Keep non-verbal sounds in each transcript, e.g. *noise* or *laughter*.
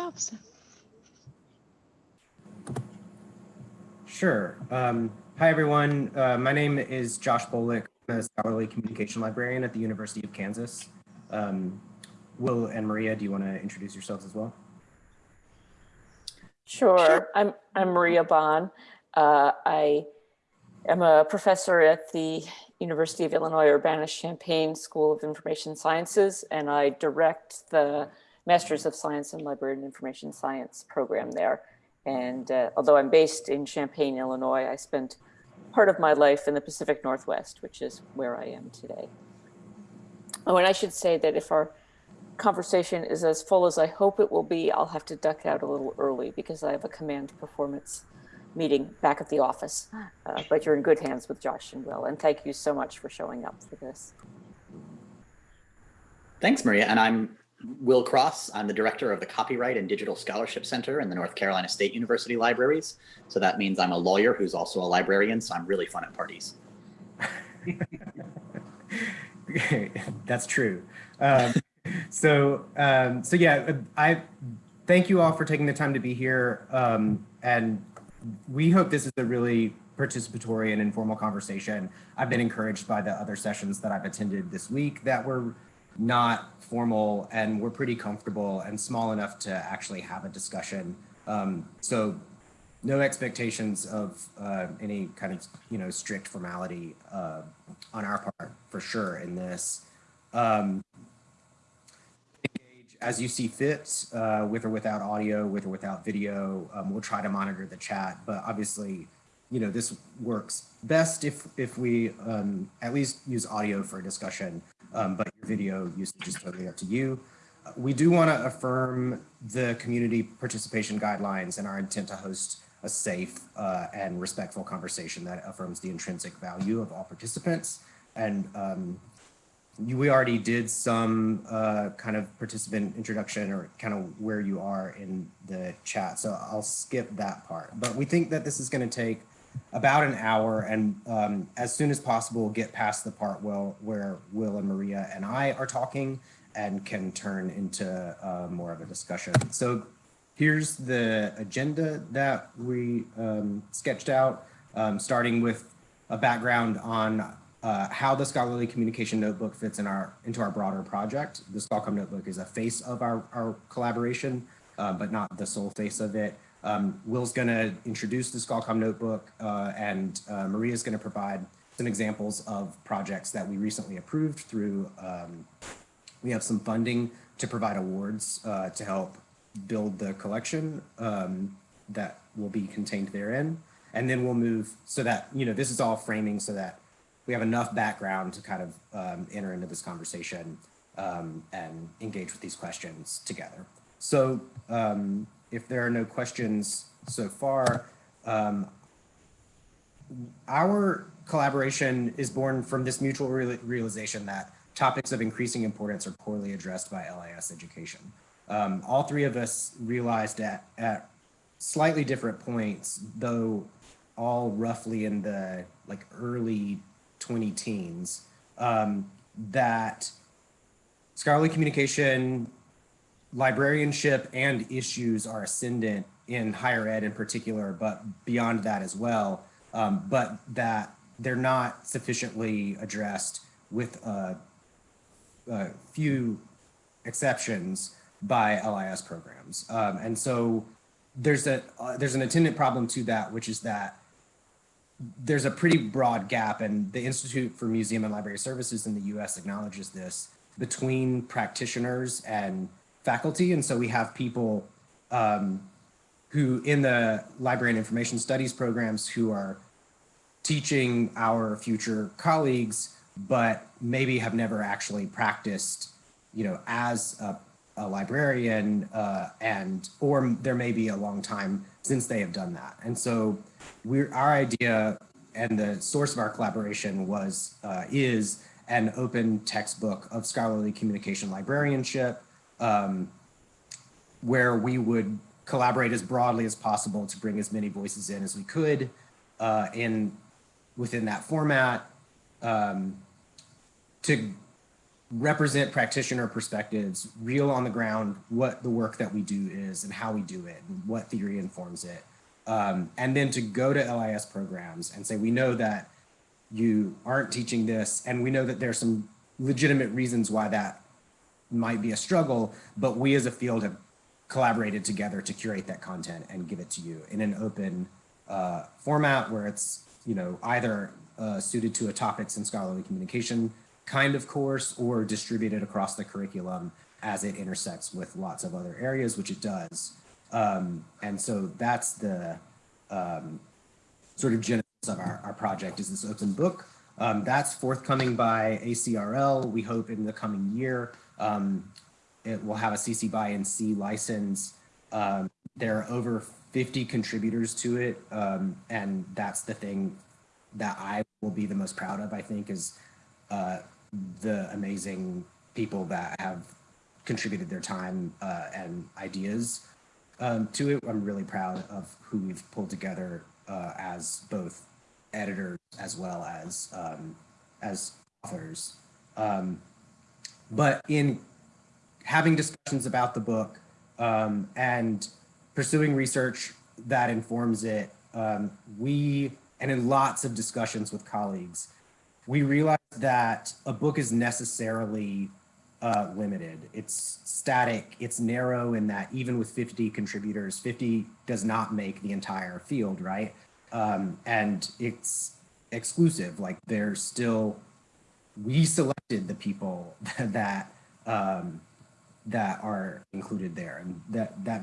Officer. Sure. Um, hi, everyone. Uh, my name is Josh Bolick. I'm a scholarly communication librarian at the University of Kansas. Um, Will and Maria, do you want to introduce yourselves as well? Sure. I'm, I'm Maria Bonn. Uh, I am a professor at the University of Illinois Urbana-Champaign School of Information Sciences, and I direct the Masters of Science in Library and Information Science program there. And uh, although I'm based in Champaign, Illinois, I spent part of my life in the Pacific Northwest, which is where I am today. Oh, and I should say that if our conversation is as full as I hope it will be, I'll have to duck out a little early because I have a command performance meeting back at the office. Uh, but you're in good hands with Josh and Will, and thank you so much for showing up for this. Thanks, Maria. And I'm Will Cross. I'm the director of the Copyright and Digital Scholarship Center in the North Carolina State University Libraries. So that means I'm a lawyer who's also a librarian, so I'm really fun at parties. *laughs* That's true. Um, so, um, so yeah, I thank you all for taking the time to be here. Um, and we hope this is a really participatory and informal conversation. I've been encouraged by the other sessions that I've attended this week that were not formal and we're pretty comfortable and small enough to actually have a discussion. Um, so no expectations of uh, any kind of, you know, strict formality uh, on our part for sure in this. Um, as you see fit uh, with or without audio, with or without video. Um, we'll try to monitor the chat, but obviously, you know, this works best if, if we um, at least use audio for a discussion, um, but video usage is totally up to you. We do want to affirm the community participation guidelines and our intent to host a safe uh, and respectful conversation that affirms the intrinsic value of all participants. And um, you, we already did some uh, kind of participant introduction or kind of where you are in the chat. So I'll skip that part. But we think that this is going to take about an hour and um, as soon as possible get past the part will, where Will and Maria and I are talking and can turn into uh, more of a discussion. So here's the agenda that we um, sketched out, um, starting with a background on uh, how the scholarly communication notebook fits in our into our broader project. The Scholcom notebook is a face of our, our collaboration, uh, but not the sole face of it. Um, Will's going to introduce the Scholcom notebook uh, and uh, Maria's going to provide some examples of projects that we recently approved through, um, we have some funding to provide awards uh, to help build the collection um, that will be contained therein. And then we'll move so that, you know, this is all framing so that we have enough background to kind of um, enter into this conversation um, and engage with these questions together. So um, if there are no questions so far, um, our collaboration is born from this mutual real realization that topics of increasing importance are poorly addressed by LIS education. Um, all three of us realized at, at slightly different points, though all roughly in the like early 20 teens, um, that scholarly communication, librarianship and issues are ascendant in higher ed in particular, but beyond that as well, um, but that they're not sufficiently addressed with a, a few exceptions by LIS programs. Um, and so there's a uh, there's an attendant problem to that, which is that there's a pretty broad gap, and the Institute for Museum and Library Services in the U.S. acknowledges this between practitioners and faculty, and so we have people um, who in the library and information studies programs who are teaching our future colleagues, but maybe have never actually practiced, you know, as a a librarian uh, and or there may be a long time since they have done that. And so we're our idea and the source of our collaboration was uh, is an open textbook of scholarly communication librarianship um, where we would collaborate as broadly as possible to bring as many voices in as we could uh, in within that format um, to represent practitioner perspectives, real on the ground, what the work that we do is and how we do it, and what theory informs it. Um, and then to go to LIS programs and say, we know that you aren't teaching this, and we know that there's some legitimate reasons why that might be a struggle, but we as a field have collaborated together to curate that content and give it to you in an open uh, format where it's, you know, either uh, suited to a topics and scholarly communication kind of course or distributed across the curriculum as it intersects with lots of other areas, which it does. Um, and so that's the um, sort of genesis of our, our project is this open book. Um, that's forthcoming by ACRL, we hope in the coming year. Um, it will have a CC BY-NC license. Um, there are over 50 contributors to it. Um, and that's the thing that I will be the most proud of, I think, is uh, the amazing people that have contributed their time uh, and ideas um, to it. I'm really proud of who we've pulled together uh, as both editors as well as um, as authors. But in having discussions about the book um, and pursuing research that informs it, um, we, and in lots of discussions with colleagues, we realized that a book is necessarily uh, limited. It's static, it's narrow in that even with 50 contributors, 50 does not make the entire field, right? Um, and it's exclusive, like there's still, we selected the people *laughs* that um, that are included there. And that that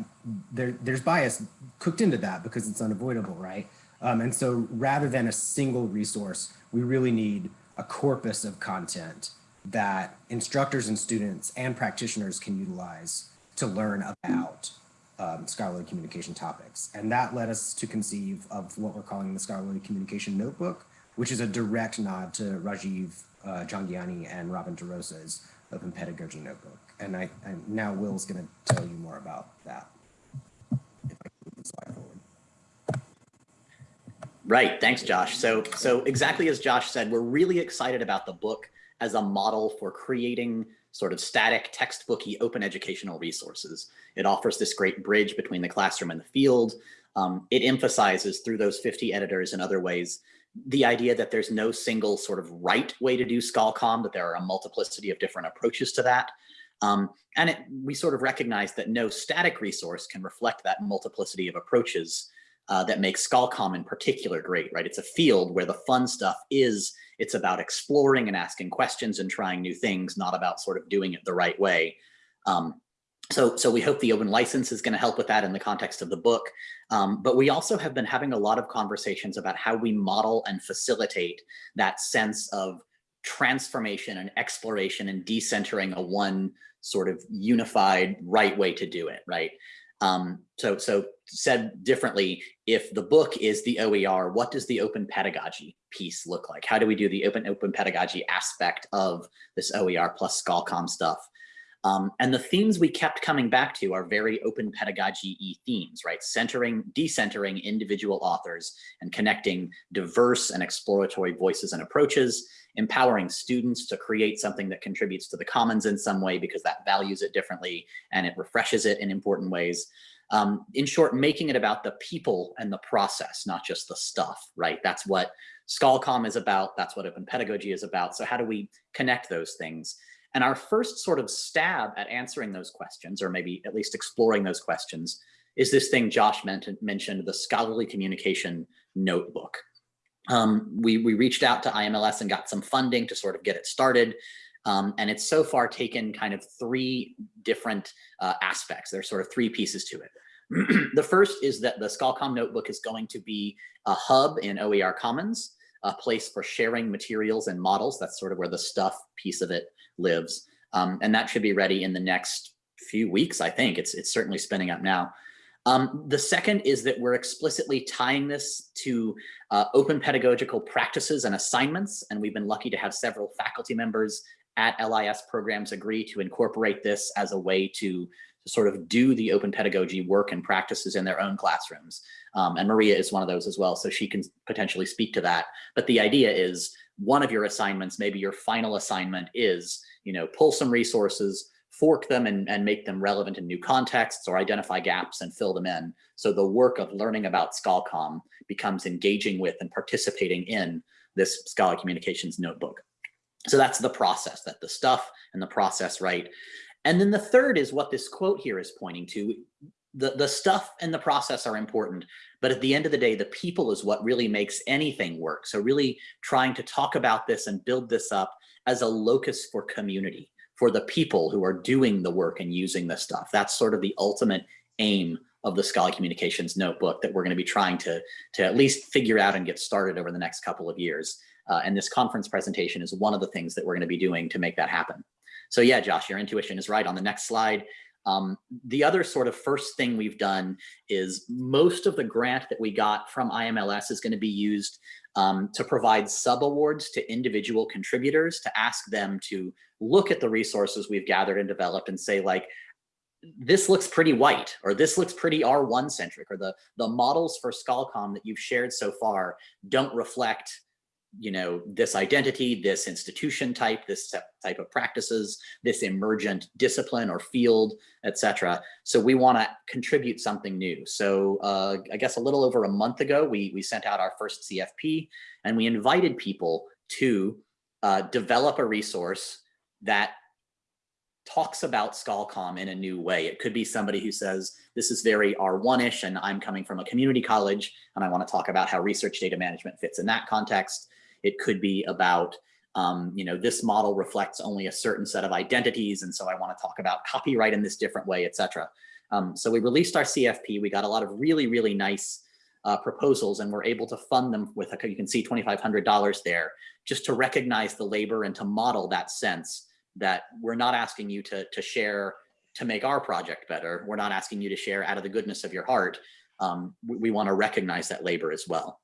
there there's bias cooked into that because it's unavoidable right? Um, and so rather than a single resource we really need a corpus of content that instructors and students and practitioners can utilize to learn about um, scholarly communication topics. And that led us to conceive of what we're calling the scholarly communication notebook which is a direct nod to Rajiv uh, Jhangiani and Robin DeRosa's Open Pedagogy Notebook. And I and now Will's going to tell you more about that. I. Right. Thanks, Josh. So, so exactly as Josh said, we're really excited about the book as a model for creating sort of static textbooky open educational resources. It offers this great bridge between the classroom and the field. Um, it emphasizes through those 50 editors and other ways the idea that there's no single sort of right way to do ScholComm, that there are a multiplicity of different approaches to that. Um, and it, we sort of recognize that no static resource can reflect that multiplicity of approaches uh, that makes ScholComm in particular great, right? It's a field where the fun stuff is, it's about exploring and asking questions and trying new things, not about sort of doing it the right way. Um, so, so we hope the open license is going to help with that in the context of the book. Um, but we also have been having a lot of conversations about how we model and facilitate that sense of transformation and exploration and decentering a one sort of unified right way to do it, right? Um, so, so said differently, if the book is the OER, what does the open pedagogy piece look like? How do we do the open open pedagogy aspect of this OER plus ScholComm stuff? Um, and the themes we kept coming back to are very open pedagogy themes, right? Centering, decentering individual authors and connecting diverse and exploratory voices and approaches, empowering students to create something that contributes to the commons in some way because that values it differently and it refreshes it in important ways. Um, in short, making it about the people and the process, not just the stuff, right? That's what ScholComm is about. That's what open pedagogy is about. So how do we connect those things? And our first sort of stab at answering those questions, or maybe at least exploring those questions, is this thing Josh mentioned, the scholarly communication notebook. Um, we, we reached out to IMLS and got some funding to sort of get it started. Um, and it's so far taken kind of three different uh, aspects. There's sort of three pieces to it. *clears throat* the first is that the ScholComm notebook is going to be a hub in OER Commons, a place for sharing materials and models. That's sort of where the stuff piece of it lives. Um, and that should be ready in the next few weeks, I think. It's, it's certainly spinning up now. Um, the second is that we're explicitly tying this to uh, open pedagogical practices and assignments. And we've been lucky to have several faculty members at LIS programs agree to incorporate this as a way to, to sort of do the open pedagogy work and practices in their own classrooms. Um, and Maria is one of those as well, so she can potentially speak to that. But the idea is one of your assignments, maybe your final assignment is you know, pull some resources, fork them and, and make them relevant in new contexts or identify gaps and fill them in. So the work of learning about ScholComm becomes engaging with and participating in this Scholar Communications notebook. So that's the process, that the stuff and the process, right? And then the third is what this quote here is pointing to. The, the stuff and the process are important, but at the end of the day, the people is what really makes anything work. So really trying to talk about this and build this up as a locus for community for the people who are doing the work and using this stuff. That's sort of the ultimate aim of the Scholarly Communications Notebook that we're going to be trying to, to at least figure out and get started over the next couple of years. Uh, and this conference presentation is one of the things that we're going to be doing to make that happen. So yeah, Josh, your intuition is right. On the next slide, um, the other sort of first thing we've done is most of the grant that we got from IMLS is going to be used um, to provide sub-awards to individual contributors to ask them to look at the resources we've gathered and developed and say like, this looks pretty white or this looks pretty R1 centric or the, the models for ScholComm that you've shared so far don't reflect you know, this identity, this institution type, this type of practices, this emergent discipline or field, etc. So we want to contribute something new. So uh, I guess a little over a month ago, we, we sent out our first CFP and we invited people to uh, develop a resource that talks about ScholComm in a new way. It could be somebody who says, this is very R1-ish and I'm coming from a community college and I want to talk about how research data management fits in that context. It could be about, um, you know, this model reflects only a certain set of identities and so I want to talk about copyright in this different way, etc. Um, so we released our CFP. We got a lot of really, really nice uh, proposals and we're able to fund them with, a, you can see $2,500 there, just to recognize the labor and to model that sense that we're not asking you to, to share to make our project better. We're not asking you to share out of the goodness of your heart. Um, we, we want to recognize that labor as well.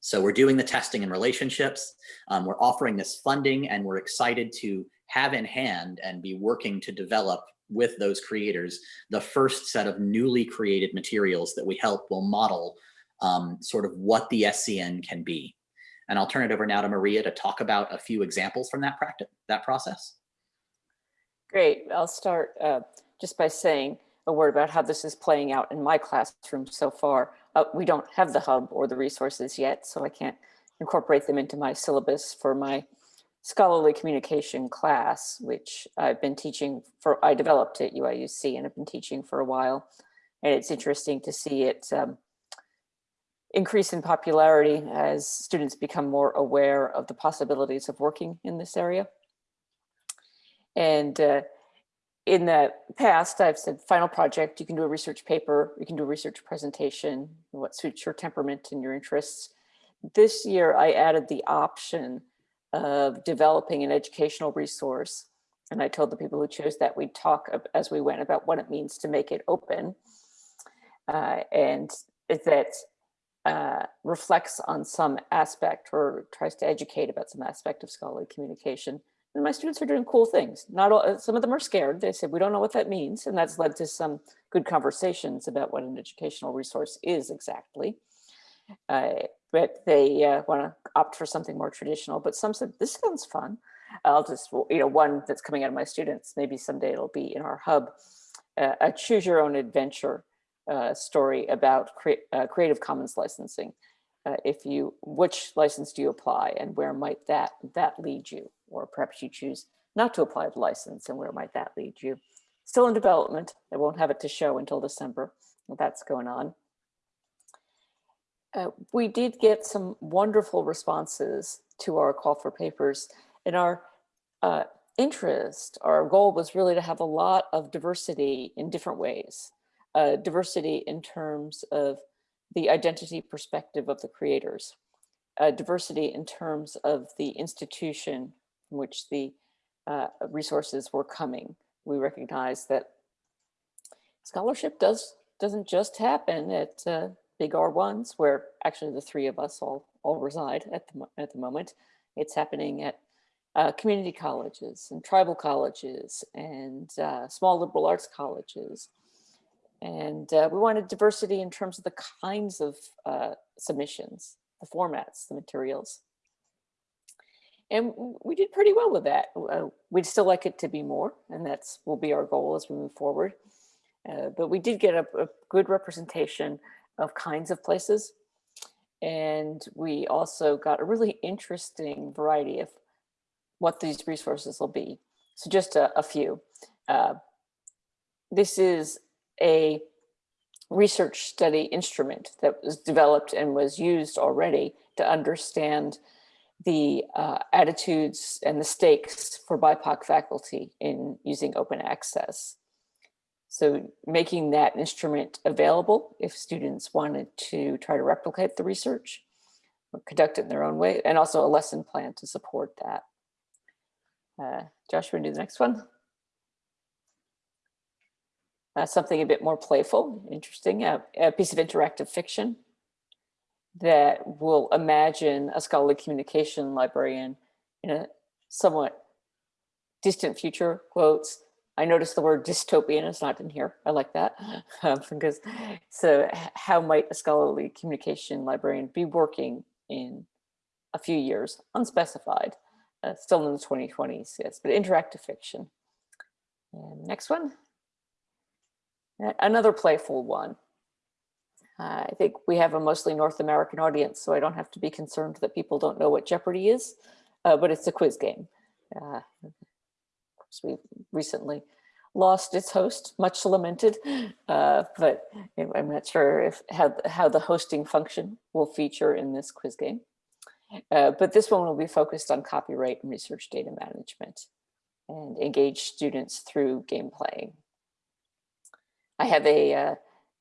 So we're doing the testing and relationships. Um, we're offering this funding and we're excited to have in hand and be working to develop with those creators the first set of newly created materials that we help will model um, sort of what the SCN can be. And I'll turn it over now to Maria to talk about a few examples from that practice, that process. Great. I'll start uh, just by saying a word about how this is playing out in my classroom so far. Uh, we don't have the hub or the resources yet, so I can't incorporate them into my syllabus for my scholarly communication class, which I've been teaching for, I developed at UIUC and I've been teaching for a while. And it's interesting to see it um, increase in popularity as students become more aware of the possibilities of working in this area. And uh, in the past, I've said final project, you can do a research paper, you can do a research presentation, what suits your temperament and your interests. This year, I added the option of developing an educational resource. And I told the people who chose that we'd talk as we went about what it means to make it open. Uh, and that uh, reflects on some aspect or tries to educate about some aspect of scholarly communication. And my students are doing cool things. Not all, uh, some of them are scared. They said, we don't know what that means. And that's led to some good conversations about what an educational resource is exactly. Uh, but they uh, want to opt for something more traditional. But some said, this sounds fun. I'll just, you know, one that's coming out of my students, maybe someday it'll be in our hub, uh, a choose your own adventure uh, story about cre uh, Creative Commons licensing. Uh, if you, which license do you apply and where might that, that lead you? Or perhaps you choose not to apply the license and where might that lead you? Still in development. I won't have it to show until December. That's going on. Uh, we did get some wonderful responses to our call for papers and our uh, interest, our goal was really to have a lot of diversity in different ways uh, diversity in terms of the identity perspective of the creators, uh, diversity in terms of the institution from which the uh, resources were coming. We recognize that scholarship does, doesn't just happen at uh, big R1s where actually the three of us all, all reside at the, at the moment. It's happening at uh, community colleges and tribal colleges and uh, small liberal arts colleges and uh, we wanted diversity in terms of the kinds of uh, submissions, the formats, the materials. And we did pretty well with that. Uh, We'd still like it to be more, and that's will be our goal as we move forward. Uh, But we did get a, a good representation of kinds of places. And we also got a really interesting variety of what these resources will be. So just a, a few. Uh, This is a research study instrument that was developed and was used already to understand the uh, attitudes and the stakes for BIPOC faculty in using open access. So making that instrument available if students wanted to try to replicate the research or conduct it in their own way, and also a lesson plan to support that. Uh, Josh, do the next one? Uh, something a bit more playful, interesting, uh, a piece of interactive fiction that will imagine a scholarly communication librarian in a somewhat distant future, quotes. I noticed the word dystopian is not in here. I like that. *laughs* Um, because so how might a scholarly communication librarian be working in a few years, unspecified, uh, still in the 2020s, yes, but interactive fiction. And next one. Another playful one. Uh, I think we have a mostly North American audience, so I don't have to be concerned that people don't know what Jeopardy is, uh, but it's a quiz game. Uh, we recently lost its host, much lamented, uh, but I'm not sure if how, how the hosting function will feature in this quiz game. Uh, but this one will be focused on copyright and research data management and engage students through game playing. I have a uh,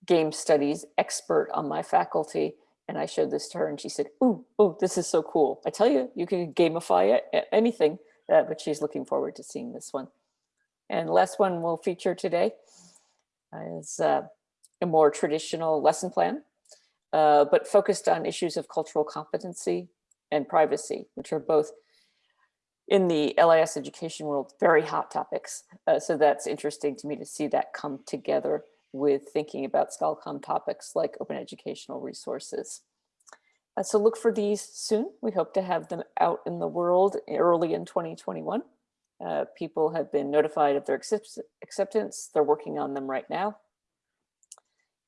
game studies expert on my faculty and I showed this to her and she said, ooh, oh, this is so cool. I tell you, you can gamify it, anything, uh, but she's looking forward to seeing this one. And last one we'll feature today is uh, a more traditional lesson plan, uh, but focused on issues of cultural competency and privacy, which are both in the LIS education world, very hot topics. Uh, so that's interesting to me to see that come together with thinking about ScholarComm topics like open educational resources. Uh, so look for these soon. We hope to have them out in the world early in 2021. Uh, people have been notified of their accept- acceptance. They're working on them right now.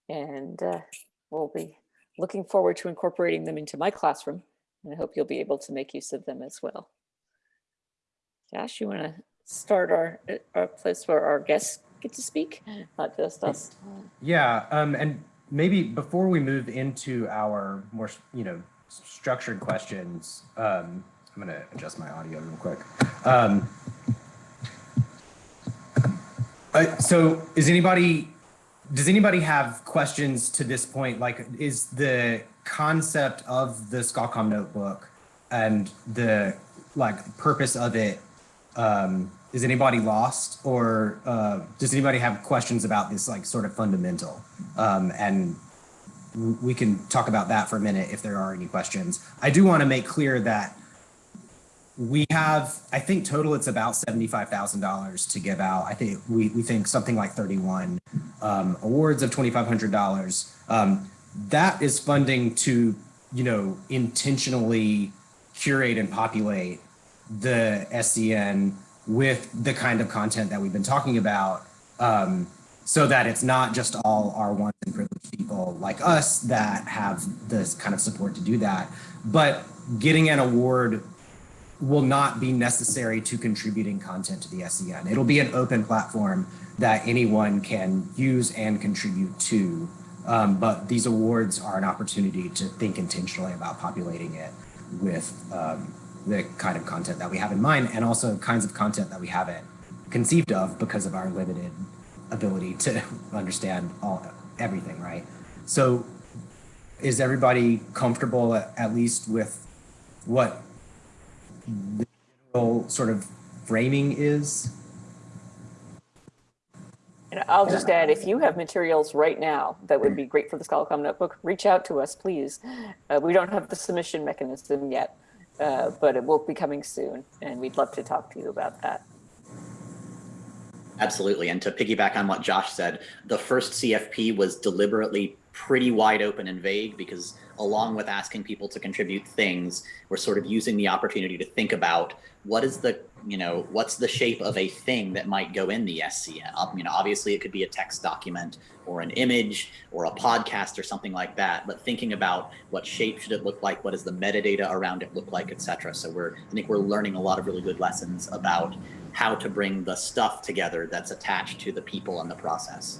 And uh, we'll be looking forward to incorporating them into my classroom. And I hope you'll be able to make use of them as well. Josh, you want to start our, uh, our place where our guests get to speak, not just us? Yeah, um, and maybe before we move into our more, you know, structured questions, um, I'm gonna adjust my audio real quick. Um, uh, so is anybody, does anybody have questions to this point? Like, is the concept of the ScholComm notebook and the like purpose of it, um, is anybody lost or uh, does anybody have questions about this like sort of fundamental? Um, and we can talk about that for a minute if there are any questions. I do want to make clear that we have, I think total it's about $75,000 to give out. I think we, we think something like 31 um, awards of $2,500. Um, that is funding to, you know, intentionally curate and populate the SCN with the kind of content that we've been talking about um, so that it's not just all R1s and privileged people like us that have this kind of support to do that. But getting an award will not be necessary to contributing content to the SCN. It'll be an open platform that anyone can use and contribute to. Um, but these awards are an opportunity to think intentionally about populating it with um, the kind of content that we have in mind and also kinds of content that we haven't conceived of because of our limited ability to *laughs* understand all everything, right? So is everybody comfortable at, least with what the general sort of framing is? And I'll just add, if you have materials right now that would be great for the ScholarComm notebook, reach out to us, please. Uh, we don't have the submission mechanism yet, uh, but it will be coming soon, and we'd love to talk to you about that. Absolutely. And to piggyback on what Josh said, the first CFP was deliberately pretty wide open and vague because along with asking people to contribute things, we're sort of using the opportunity to think about what is the, you know, what's the shape of a thing that might go in the SCN? You know, obviously it could be a text document or an image or a podcast or something like that, but thinking about what shape should it look like? What does the metadata around it look like, et cetera. So we're, I think we're learning a lot of really good lessons about how to bring the stuff together that's attached to the people and the process.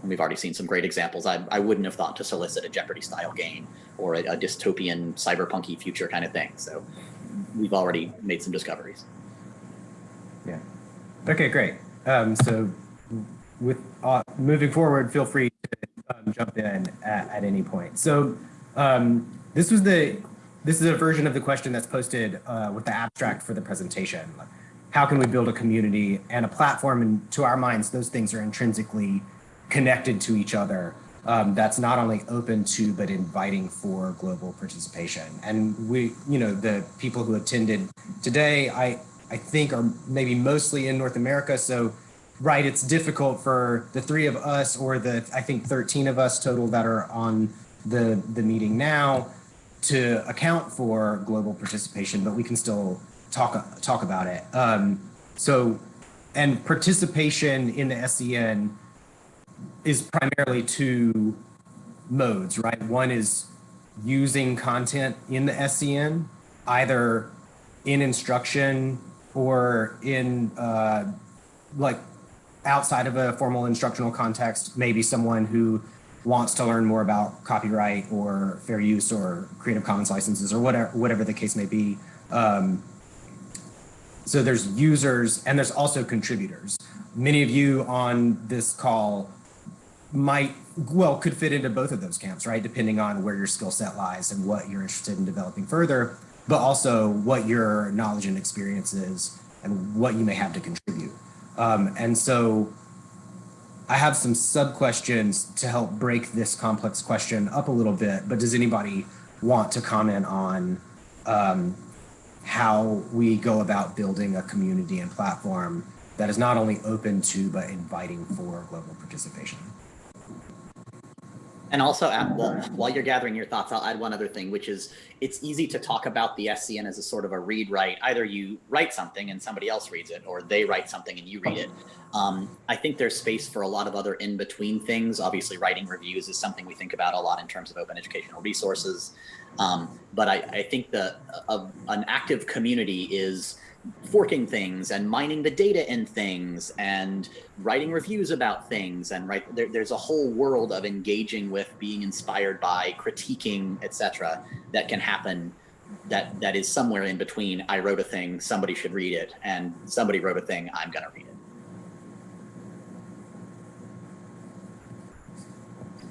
And we've already seen some great examples. I, I wouldn't have thought to solicit a Jeopardy style game or a, a dystopian cyberpunky future kind of thing. So we've already made some discoveries. Yeah. Okay, great. Um, so with uh, moving forward, feel free to um, jump in at, at, any point. So um, this was the this is a version of the question that's posted uh, with the abstract for the presentation. How can we build a community and a platform? And to our minds, those things are intrinsically connected to each other. Um, that's not only open to, but inviting for global participation. And we, you know, the people who attended today, I, I think are maybe mostly in North America. So, right, it's difficult for the three of us or the, I think 13 of us total that are on the, the meeting now to account for global participation, but we can still talk, talk about it. Um, so, and participation in the SCN is primarily two modes, right? One is using content in the SCN, either in instruction or in uh, like outside of a formal instructional context, maybe someone who wants to learn more about copyright or fair use or Creative Commons licenses or whatever, whatever the case may be. Um, so there's users and there's also contributors. Many of you on this call might well could fit into both of those camps right depending on where your skill set lies and what you're interested in developing further but also what your knowledge and experience is and what you may have to contribute um, and so i have some sub questions to help break this complex question up a little bit but does anybody want to comment on um, how we go about building a community and platform that is not only open to but inviting for global participation and also, well, while you're gathering your thoughts, I'll add one other thing, which is it's easy to talk about the SCN as a sort of a read write. Either you write something and somebody else reads it, or they write something and you read it. Um, I think there's space for a lot of other in between things. Obviously, writing reviews is something we think about a lot in terms of open educational resources. Um, but I, I think uh, an active community is forking things and mining the data in things and writing reviews about things and right there, there's a whole world of engaging with being inspired by critiquing etc that can happen that that is somewhere in between i wrote a thing somebody should read it and somebody wrote a thing i'm going to read it.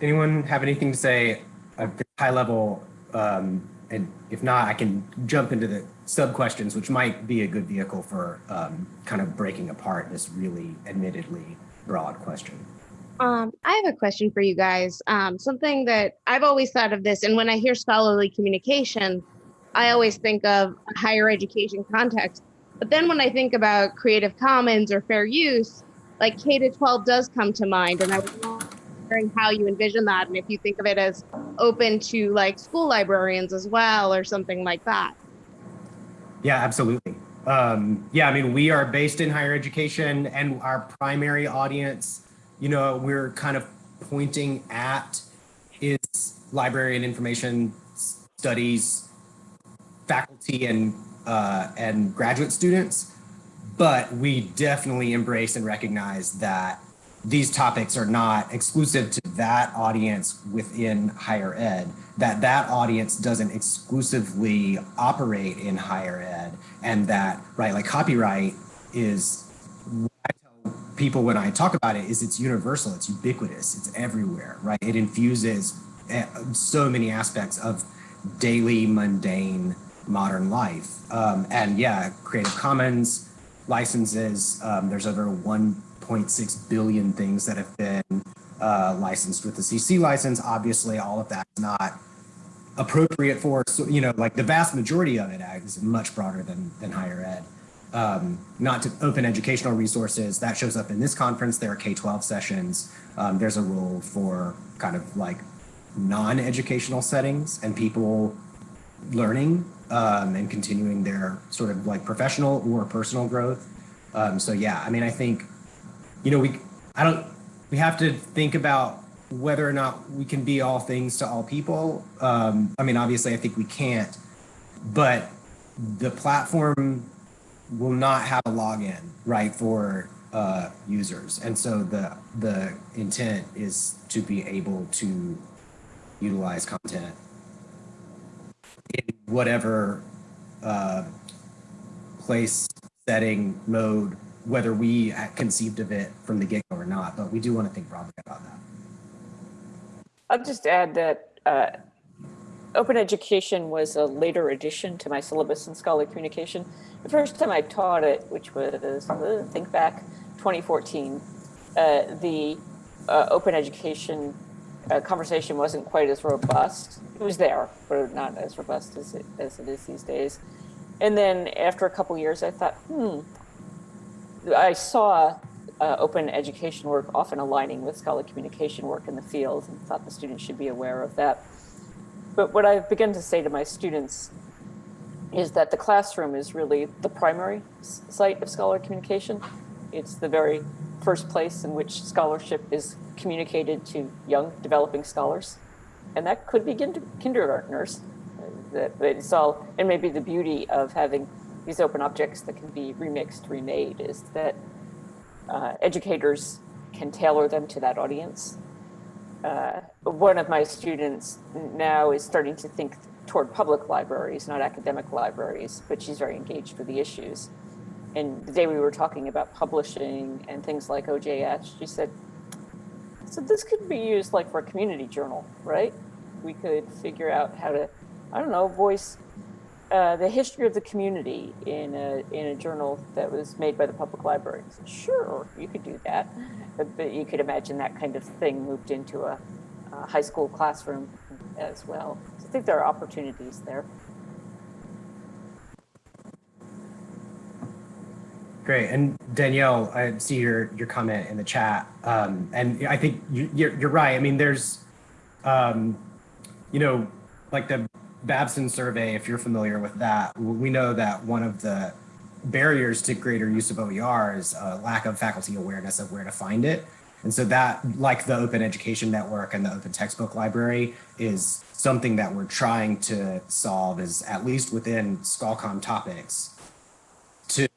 Anyone have anything to say at high level um, and if not i can jump into the sub questions, which might be a good vehicle for um, kind of breaking apart this really admittedly broad question. Um, I have a question for you guys. Um, something that I've always thought of this, and when I hear scholarly communication, I always think of higher education context. But then when I think about Creative Commons or fair use, like K to 12 does come to mind. And I wondering how you envision that, and if you think of it as open to like school librarians as well, or something like that. Yeah, absolutely. Um, yeah, I mean, we are based in higher education and our primary audience, you know, we're kind of pointing at is library and information studies faculty and uh, and graduate students, but we definitely embrace and recognize that these topics are not exclusive to that audience within higher ed, that that audience doesn't exclusively operate in higher ed, and that, right, like copyright is, I tell people when I talk about it, is it's universal, it's ubiquitous, it's everywhere, right? It infuses eh, so many aspects of daily, mundane, modern life. Um, and yeah, Creative Commons licenses, um, there's over one 1.6 billion things that have been uh, licensed with the CC license. Obviously, all of that is not appropriate for, you know, like the vast majority of it is much broader than, than higher ed. um, not to open educational resources that shows up in this conference. There are K-12 sessions. Um, there's a role for kind of like non-educational settings and people learning um, and continuing their sort of like professional or personal growth. Um, so yeah, I mean, I think, you know, we, I don't, we have to think about whether or not we can be all things to all people. Um, I mean, obviously I think we can't, but the platform will not have a login, right, for uh, users. And so the, the intent is to be able to utilize content in whatever uh, place, setting, mode, whether we conceived of it from the get-go or not, but we do want to think broadly about that. I'll just add that uh, open education was a later addition to my syllabus in scholarly communication. The first time I taught it, which was, uh, think back, 2014, uh, the uh, open education uh, conversation wasn't quite as robust. It was there, but not as robust as it, as it is these days. And then after a couple years, I thought, hmm, I saw uh, open education work often aligning with scholarly communication work in the field and thought the students should be aware of that. But what I've begun to say to my students is that the classroom is really the primary site of scholarly communication. It's the very first place in which scholarship is communicated to young developing scholars. And that could be kindergartners. That it's all, and maybe the beauty of having these open objects that can be remixed, remade is that uh, educators can tailor them to that audience. Uh, one of my students now is starting to think toward public libraries, not academic libraries, but she's very engaged with the issues. And the day we were talking about publishing and things like OJS, she said, so this could be used like for a community journal, right? We could figure out how to, I don't know, voice uh, the history of the community in a, in a journal that was made by the public library. Said, sure, you could do that. But, but, you could imagine that kind of thing moved into a, a high school classroom as well. So I think there are opportunities there. Great. And Danielle, I see your your comment in the chat, um, and I think you, you're you're right. I mean, there's, um, you know, like the Babson survey. If you're familiar with that, we know that one of the barriers to greater use of OER is a lack of faculty awareness of where to find it. And so that, like the Open Education Network and the Open Textbook Library, is something that we're trying to solve is at least within ScholComm topics to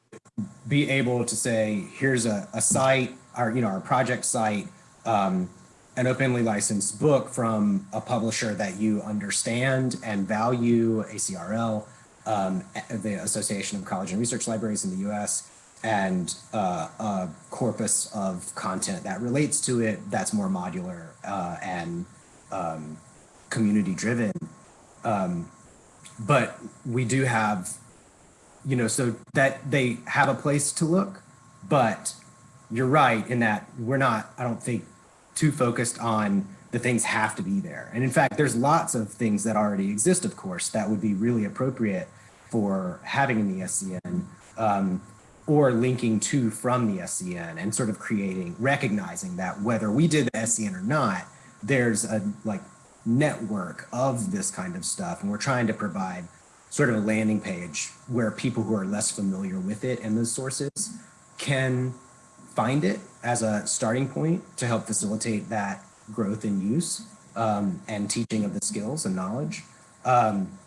be able to say, here's a, a site, our, you know, our project site, um, an openly licensed book from a publisher that you understand and value, ACRL, um, the Association of College and Research Libraries in the US, and uh, a corpus of content that relates to it that's more modular uh, and um, community driven. Um, but we do have you know, so that they have a place to look, but you're right in that we're not, I don't think, too focused on the things have to be there. And in fact, there's lots of things that already exist, of course, that would be really appropriate for having in the SCN um, or linking to from the SCN and sort of creating, recognizing that whether we did the SCN or not, there's a like network of this kind of stuff. And we're trying to provide sort of a landing page where people who are less familiar with it and those sources can find it as a starting point to help facilitate that growth in use um, and teaching of the skills and knowledge. Um,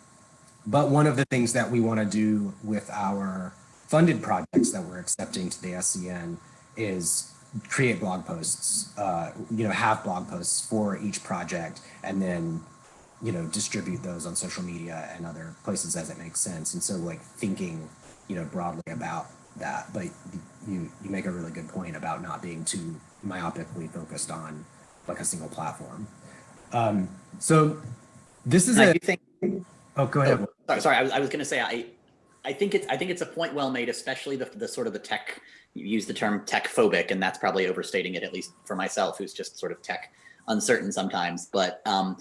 but one of the things that we want to do with our funded projects that we're accepting to the SCN is create blog posts, uh, you know, have blog posts for each project and then you know, distribute those on social media and other places as it makes sense. And so like thinking, you know, broadly about that, but you, you make a really good point about not being too myopically focused on like a single platform. Um, so this is and a, think, oh, go ahead. Oh, sorry, sorry, I was, I was going to say, I, I think it's, I think it's a point well made, especially the, the sort of the tech, you use the term tech phobic, and that's probably overstating it, at least for myself, who's just sort of tech uncertain sometimes, but um,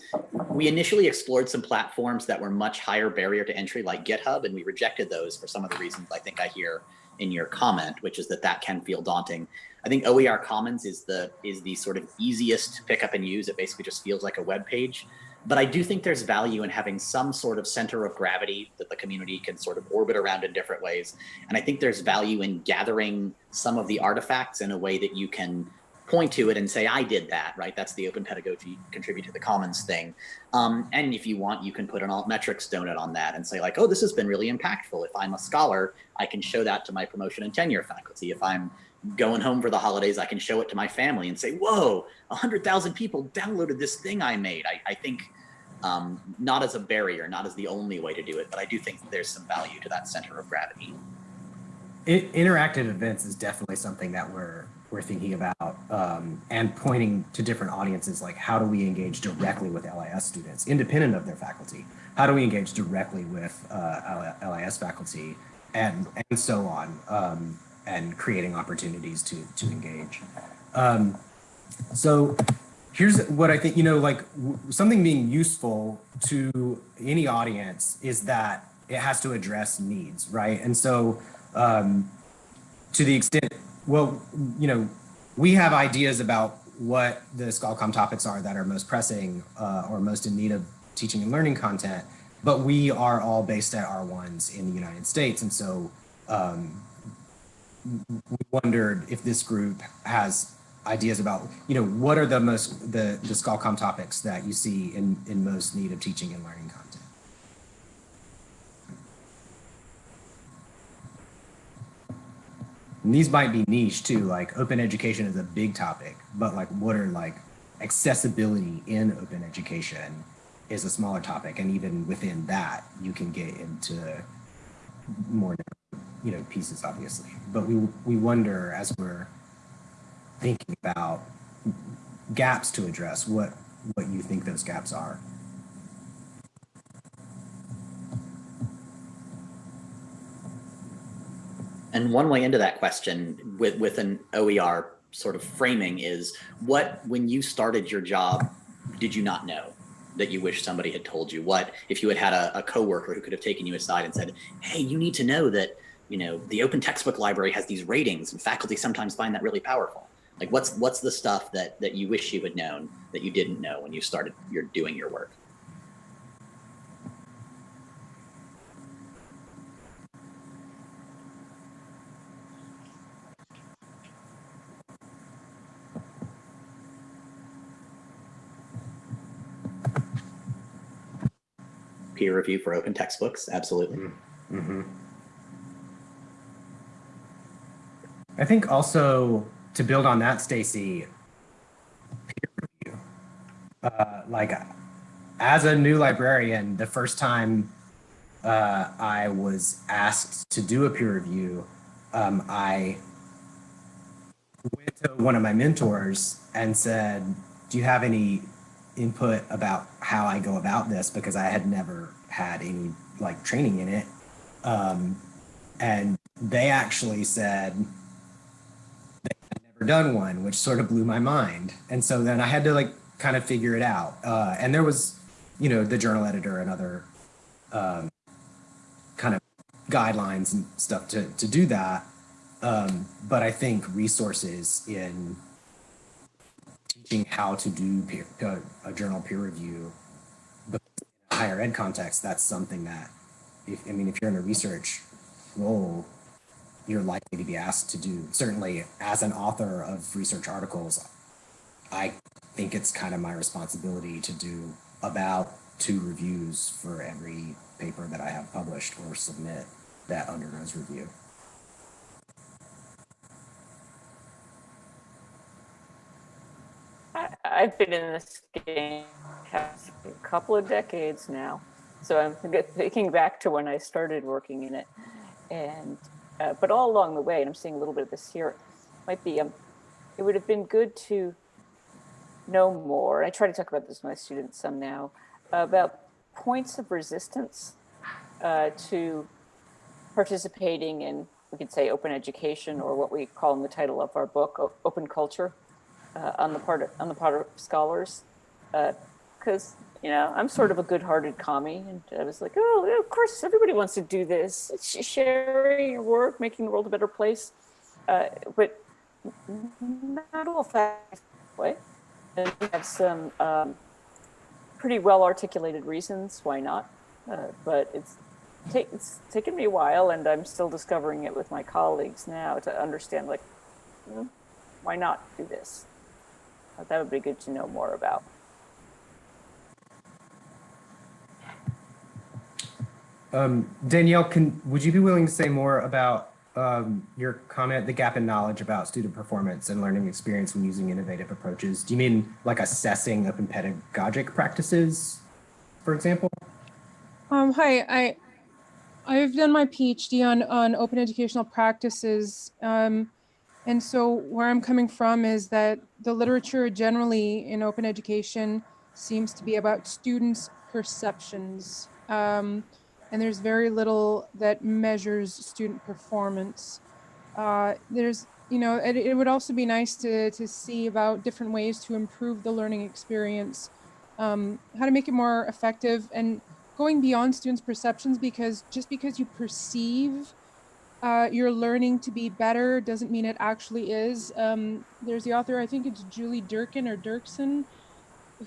we initially explored some platforms that were much higher barrier to entry like GitHub, and we rejected those for some of the reasons I think I hear in your comment, which is that that can feel daunting. I think OER Commons is the is the sort of easiest to pick up and use. It basically just feels like a web page. But I do think there's value in having some sort of center of gravity that the community can sort of orbit around in different ways. And I think there's value in gathering some of the artifacts in a way that you can point to it and say, I did that, right? That's the open pedagogy contribute to the commons thing. Um, and if you want, you can put an altmetrics donut on that and say like, oh, this has been really impactful. If I'm a scholar, I can show that to my promotion and tenure faculty. If I'm going home for the holidays, I can show it to my family and say, whoa, 100,000 people downloaded this thing I made. I, I think um, not as a barrier, not as the only way to do it, but I do think there's some value to that center of gravity. I- interactive events is definitely something that we're we're thinking about um, and pointing to different audiences like how do we engage directly with LIS students independent of their faculty? How do we engage directly with uh, LIS faculty and and so on um, and creating opportunities to to engage? Um, so here's what I think you know like something being useful to any audience is that it has to address needs right? And so um, to the extent well, you know, we have ideas about what the ScholComm topics are that are most pressing uh, or most in need of teaching and learning content, but we are all based at R1s in the United States. And so um, we wondered if this group has ideas about, you know, what are the most, the, the ScholComm topics that you see in, in most need of teaching and learning content? And these might be niche too, like open education is a big topic, but like what are like accessibility in open education is a smaller topic. And even within that, you can get into more, you know, pieces obviously. But we, we wonder as we're thinking about gaps to address, what, what you think those gaps are. And one way into that question with, with an OER sort of framing is what, when you started your job, did you not know that you wish somebody had told you? What if you had had a, a coworker who could have taken you aside and said, hey, you need to know that, you know, the open textbook library has these ratings and faculty sometimes find that really powerful. Like what's what's the stuff that that you wish you had known that you didn't know when you started your doing your work? Peer review for open textbooks. Absolutely. Mm -hmm. I think also to build on that, Stacy, peer review. Uh, like as a new librarian, the first time uh, I was asked to do a peer review, um, I went to one of my mentors and said, do you have any input about how I go about this because I had never had any like training in it. Um, and they actually said they had never done one, which sort of blew my mind. And so then I had to like kind of figure it out. Uh, and there was, you know, the journal editor and other um, kind of guidelines and stuff to, to do that. Um, but I think resources in teaching how to do peer, uh, a journal peer review but in a higher ed context that's something that if, i mean if you're in a research role you're likely to be asked to do. Certainly as an author of research articles i think it's kind of my responsibility to do about two reviews for every paper that i have published or submit that undergoes review I've been in this game a couple of decades now. So I'm *laughs* thinking back to when I started working in it. And, uh, but all along the way, and I'm seeing a little bit of this here, might be, um, it would have been good to know more. I try to talk about this with my students some now, about points of resistance uh, to participating in, we could say open education or what we call in the title of our book, open culture uh, on the part of, on the part of scholars. Uh, because you know I'm sort of a good-hearted commie, and I was like, oh, of course, everybody wants to do this. It's sharing your work, making the world a better place, uh, but not all facts way. And we have some um, pretty well articulated reasons why not, uh, but it's it's taken me a while, and I'm still discovering it with my colleagues now to understand like, hmm, why not do this? That would be good to know more about. Um, Danielle, can would you be willing to say more about um, your comment, the gap in knowledge about student performance and learning experience when using innovative approaches? Do you mean like assessing open pedagogic practices, for example? Um, hi, I I've done my PhD on on open educational practices, um, and so where I'm coming from is that the literature generally in open education seems to be about students' perceptions. Um, and there's very little that measures student performance. Uh, there's, you know, it, it, would also be nice to, to see about different ways to improve the learning experience, um, how to make it more effective and going beyond students' perceptions because just because you perceive uh, your learning to be better doesn't mean it actually is. Um, there's the author, I think it's Julie Durkin or Dirksen,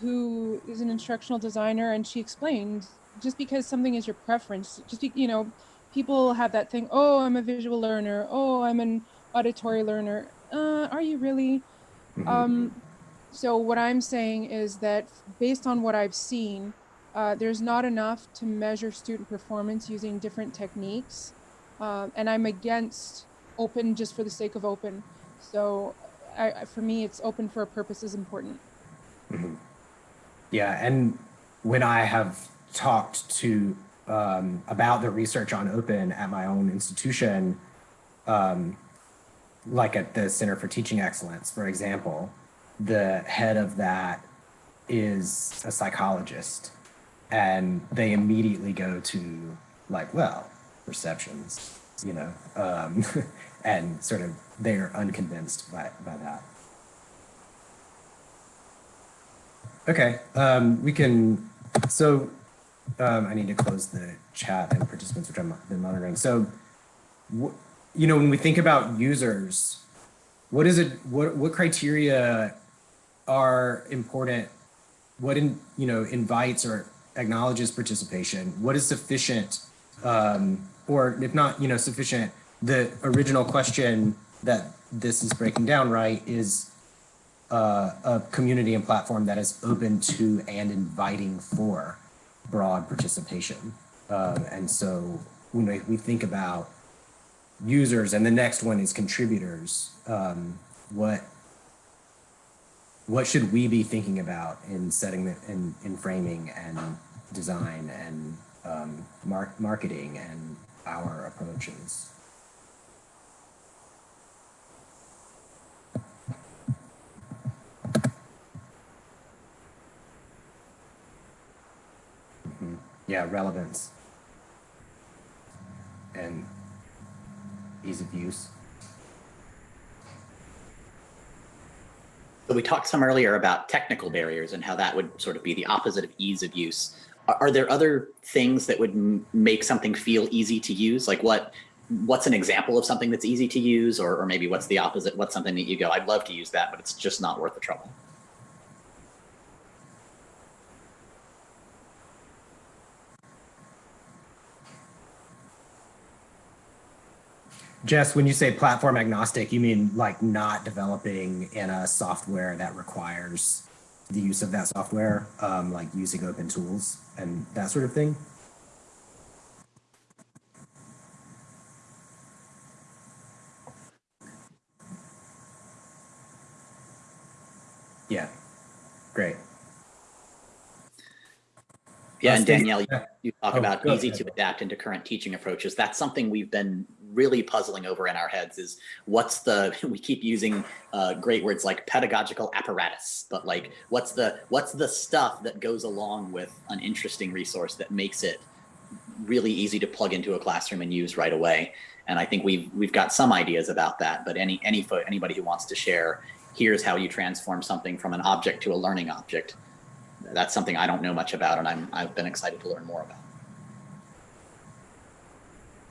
who is an instructional designer, and she explained just because something is your preference, just be, you know, people have that thing. Oh, I'm a visual learner. Oh, I'm an auditory learner. Uh, are you really? Mm-hmm. Um, so what I'm saying is that based on what I've seen, uh, there's not enough to measure student performance using different techniques. Uh, and I'm against open just for the sake of open. So I, for me, it's open for a purpose is important. Mm-hmm. Yeah, and when I have talked to um, about the research on open at my own institution, um, like at the Center for Teaching Excellence, for example, the head of that is a psychologist and they immediately go to like, well, perceptions, you know, um, *laughs* and sort of they're unconvinced by, by that. Okay, um, we can, so um, I need to close the chat and participants, which I've been monitoring. So, you know, when we think about users, what is it, what, what criteria are important? What, in, you know, invites or acknowledges participation? What is sufficient, um, or if not, you know, sufficient, the original question that this is breaking down right is uh, a community and platform that is open to and inviting for broad participation. Um, and so when we, we, think about users and the next one is contributors, um, what what should we be thinking about in setting the, in, in framing and design and um, mar marketing and our approaches? yeah, relevance and ease of use. So we talked some earlier about technical barriers and how that would sort of be the opposite of ease of use. Are, there other things that would make something feel easy to use? Like what, what's an example of something that's easy to use or, or maybe what's the opposite? What's something that you go, I'd love to use that, but it's just not worth the trouble? Jess, when you say platform agnostic, you mean like not developing in a software that requires the use of that software, um, like using open tools and that sort of thing? Yeah, great. Yeah, and Danielle, you, you talk oh, about easy ahead. to adapt into current teaching approaches. That's something we've been really puzzling over in our heads is what's the, *laughs* we keep using uh, great words like pedagogical apparatus, but like what's the, what's the stuff that goes along with an interesting resource that makes it really easy to plug into a classroom and use right away. And I think we've, we've got some ideas about that, but any, any, anybody who wants to share, here's how you transform something from an object to a learning object that's something I don't know much about and I'm, I've been excited to learn more about.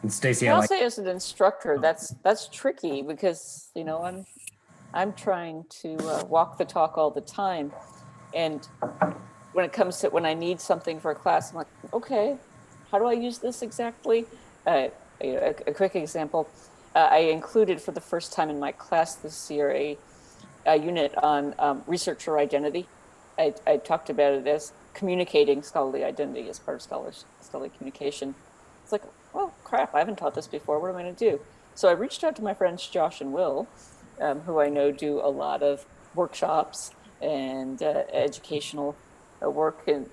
And Stacy, I I'll like, say as an instructor, that's, that's tricky because, you know, I'm, I'm trying to uh, walk the talk all the time. And when it comes to, when I need something for a class, I'm like, okay, how do I use this exactly? Uh, a, a quick example, uh, I included for the first time in my class this year a, a unit on um, researcher identity. I, I talked about it as communicating scholarly identity as part of scholars, scholarly communication. It's like, oh crap, I haven't taught this before. What am I going to do? So I reached out to my friends Josh and Will, um, who I know do a lot of workshops and uh, educational uh, work. And,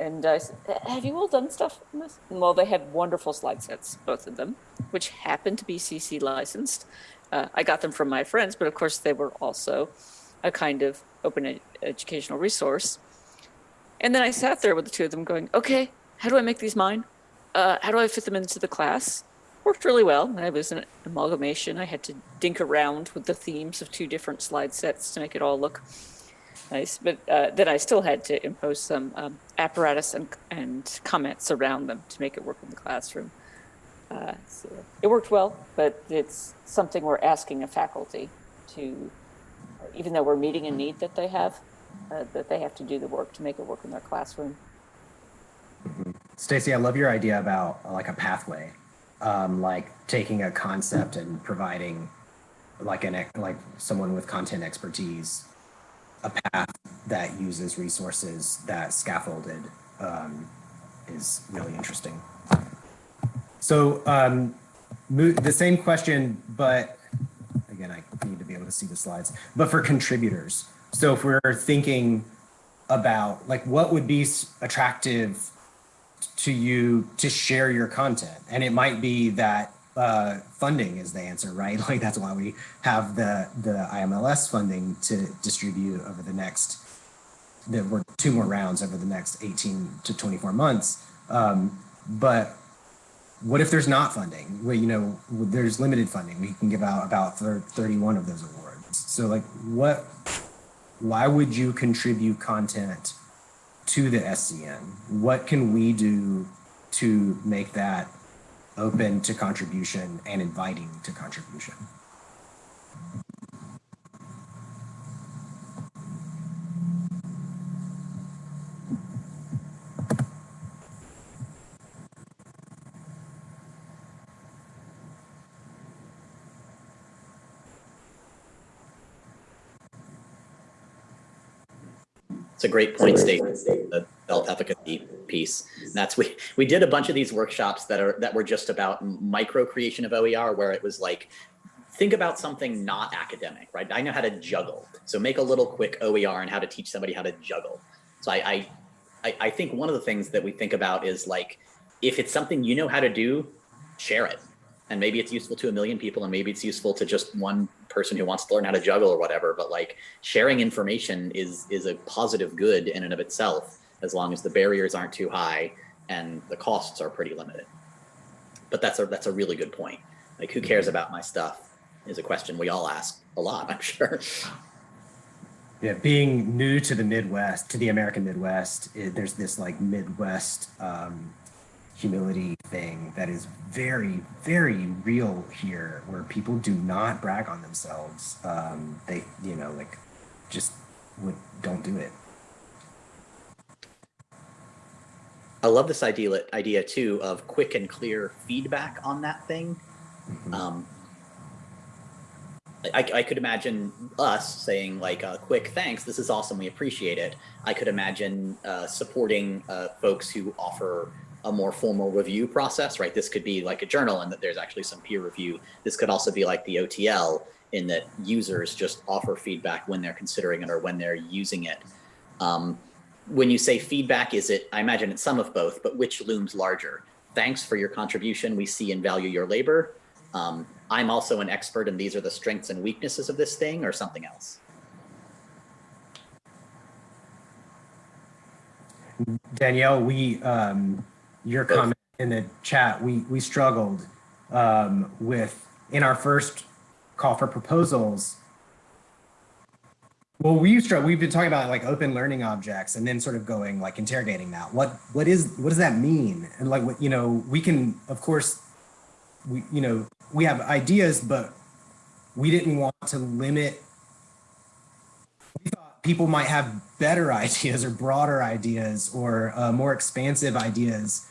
and, I said, have you all done stuff on this? And well, they had wonderful slide sets, both of them, which happened to be CC licensed. Uh, I got them from my friends, but of course they were also a kind of open ed- educational resource. And then I sat there with the two of them going, okay, how do I make these mine? Uh, how do I fit them into the class? Worked really well. It was an amalgamation. I had to dink around with the themes of two different slide sets to make it all look nice. But uh, then I still had to impose some um, apparatus and, and comments around them to make it work in the classroom. Uh, so it worked well, but it's something we're asking a faculty to, even though we're meeting a need that they have, uh, that they have to do the work to make it work in their classroom. Stacy, I love your idea about uh, like a pathway, um, like taking a concept and providing like an like someone with content expertise a path that uses resources that scaffolded um, is really interesting. So um, the same question, but again, I need to be able to see the slides, but for contributors. So if we're thinking about like what would be attractive to you to share your content, and it might be that uh, funding is the answer, right? *laughs* Like that's why we have the the IMLS funding to distribute over the next there were two more rounds over the next 18 to 24 months. Um, but what if there's not funding? Well, you know, there's limited funding. We can give out about 31 of those awards. So like what, why would you contribute content to the SCN? What can we do to make that open to contribution and inviting to contribution? It's a great point, Stacey, the self-efficacy piece. And that's we we did a bunch of these workshops that are that were just about micro creation of OER, where it was like, think about something not academic, right? I know how to juggle, so make a little quick OER and how to teach somebody how to juggle. So I I I think one of the things that we think about is like, if it's something you know how to do, share it. And maybe it's useful to a million people, and maybe it's useful to just one person who wants to learn how to juggle or whatever. But like sharing information is is a positive good in and of itself, as long as the barriers aren't too high and the costs are pretty limited. But that's a that's a really good point. Like who cares about my stuff is a question we all ask a lot, *laughs* I'm sure. Yeah, being new to the Midwest, to the American Midwest, it, there's this like Midwest um, humility thing that is very, very real here, where people do not brag on themselves. Um, they, you know, like just would, don't do it. I love this idea idea too of quick and clear feedback on that thing. Mhm. Um, I, I could imagine us saying like a quick thanks this is awesome we appreciate it i could imagine uh, supporting uh, folks who offer a more formal review process right? This could be like a journal and that there's actually some peer review. This could also be like the OTL in that users just offer feedback when they're considering it or when they're using it. Um, when you say feedback is it i imagine it's some of both but which looms larger? Thanks for your contribution. We see and value your labor. Um, I'm also an expert and these are the strengths and weaknesses of this thing or something else? Danielle, we, um, your comment in the chat, we, we struggled um, with, in our first call for proposals, Well, we to, we've been talking about like open learning objects and then sort of going like interrogating that. What, what is, what does that mean? And like, what, you know, we can, of course, we, you know, we have ideas, but we didn't want to limit. We thought people might have better *laughs* ideas or broader ideas or uh, more expansive ideas,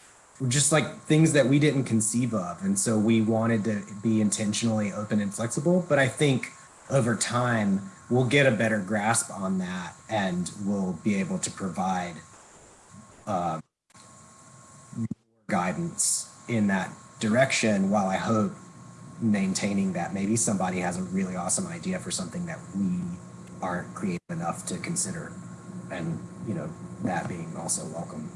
just like things that we didn't conceive of. And so we wanted to be intentionally open and flexible. But I think over time, we'll get a better grasp on that and we'll be able to provide uh, guidance in that direction while I hope maintaining that maybe somebody has a really awesome idea for something that we aren't creative enough to consider and you know that being also welcome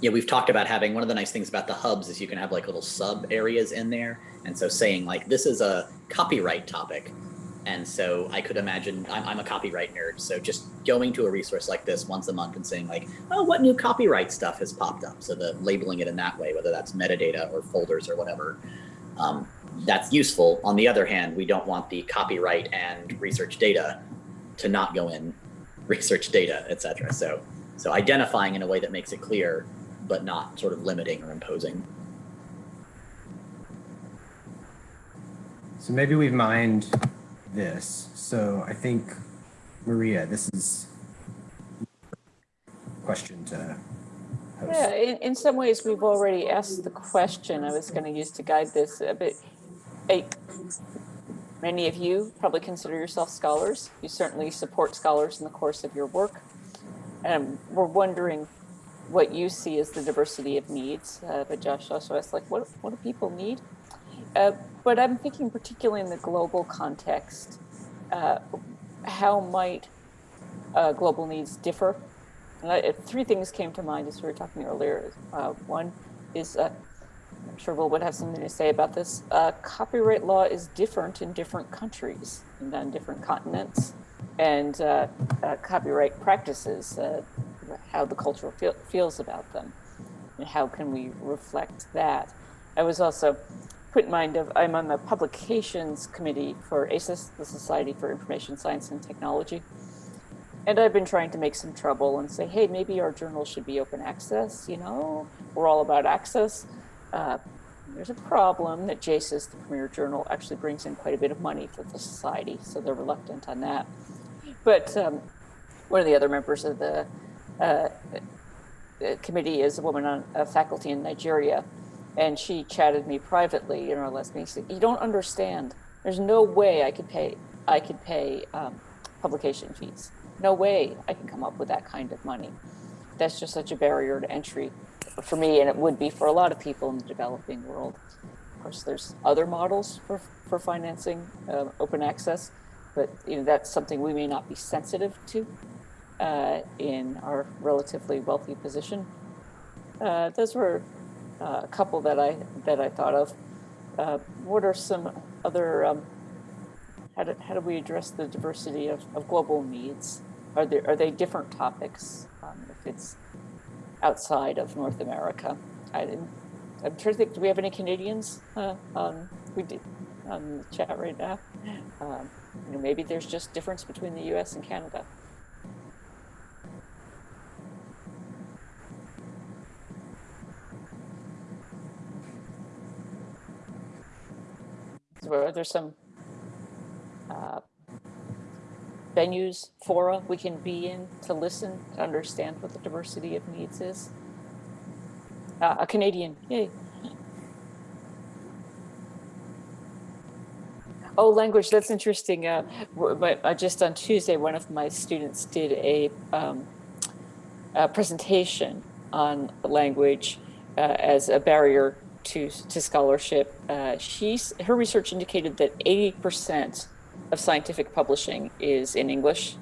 Yeah, we've talked about having one of the nice things about the hubs is you can have like little sub areas in there. And so saying like this is a copyright topic. And so I could imagine I'm, I'm a copyright nerd. So just going to a resource like this once a month and saying like, oh, what new copyright stuff has popped up? So the labeling it in that way, whether that's metadata or folders or whatever, um, that's useful. On the other hand, we don't want the copyright and research data to not go in *laughs* research data, et cetera. So, so identifying in a way that makes it clear but not sort of limiting or imposing. so maybe we've mined this so i think maria this is a question to host. Yeah, in, in some ways, we've already asked the question I was going to use to guide this a bit. Hey, many of you probably consider yourself scholars. You certainly support scholars in the course of your work. And we're wondering what you see as the diversity of needs. Uh, but Josh also asked, like, what, what do people need? Uh, but I'm thinking particularly in the global context, uh, how might uh, global needs differ? I, three things came to mind as we were talking earlier. Uh, one is, uh, I'm sure Will would have something to say about this. Copyright law is different in different countries and on different continents. And copyright practices, how the culture feel, feels about them. And how can we reflect that? I was also put in mind of, I'm on the publications committee for ASIS, the Society for Information Science and Technology. And I've been trying to make some trouble and say, hey, maybe our journal should be open access, you know, we're all about access. Uh, there's a problem that JASIS, the premier journal, actually brings in quite a bit of money for the society, so they're reluctant on that. But um, one of the other members of the uh, committee is a woman on a faculty in Nigeria, and she chatted me privately our last meeting. She said, "You don't understand. There's no way I could pay. I could pay um, publication fees. No way I can come up with that kind of money. That's just such a barrier to entry for me, and it would be for a lot of people in the developing world. Of course, there's other models for for financing uh, open access, but you know that's something we may not be sensitive to uh, in our relatively wealthy position. Uh, those were uh, a couple that I that I thought of. Uh, what are some other? Um, how do how do we address the diversity of, of global needs? Are there are they different topics? Um, if it's outside of North America, I didn't. I'm trying to think. Do we have any Canadians? Uh, we did on the chat right now. Um, you know, maybe there's just difference between the U.S. and Canada. So are there some uh, venues, fora we can be in to listen, to understand what the diversity of needs is? Uh, a Canadian, yay. Oh, language, that's interesting. Uh, but uh, just on Tuesday, one of my students did a, um, a presentation on language uh, as a barrier to, to scholarship. Uh, she's, her research indicated that 80% of scientific publishing is in English.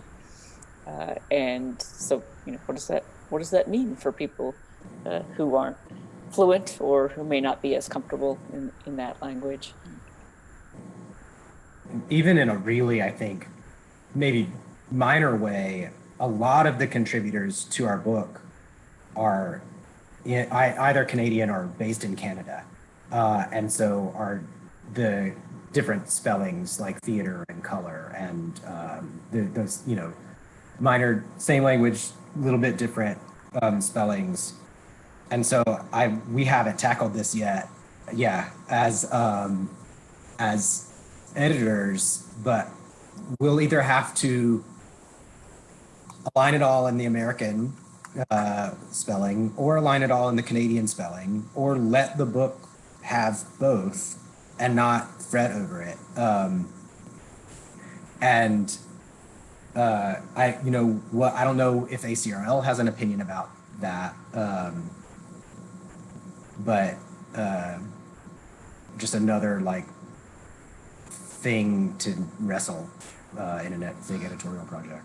Uh, and so, you know, what does that, what does that mean for people uh, who aren't fluent or who may not be as comfortable in, in that language? even in a really i think maybe minor way a lot of the contributors to our book are I, either canadian or based in canada uh, and so are the different spellings like theater and color and um, the, those, you know, minor, same language, a little bit different um, spellings. And so I we haven't tackled this yet. Yeah, as um, as editors, but we'll either have to align it all in the American uh, spelling or align it all in the Canadian spelling or let the book have both and not fret over it. Um, and uh, I, you know, what I don't know if ACRL has an opinion about that, um, but uh, just another like thing to wrestle uh, in a big editorial project.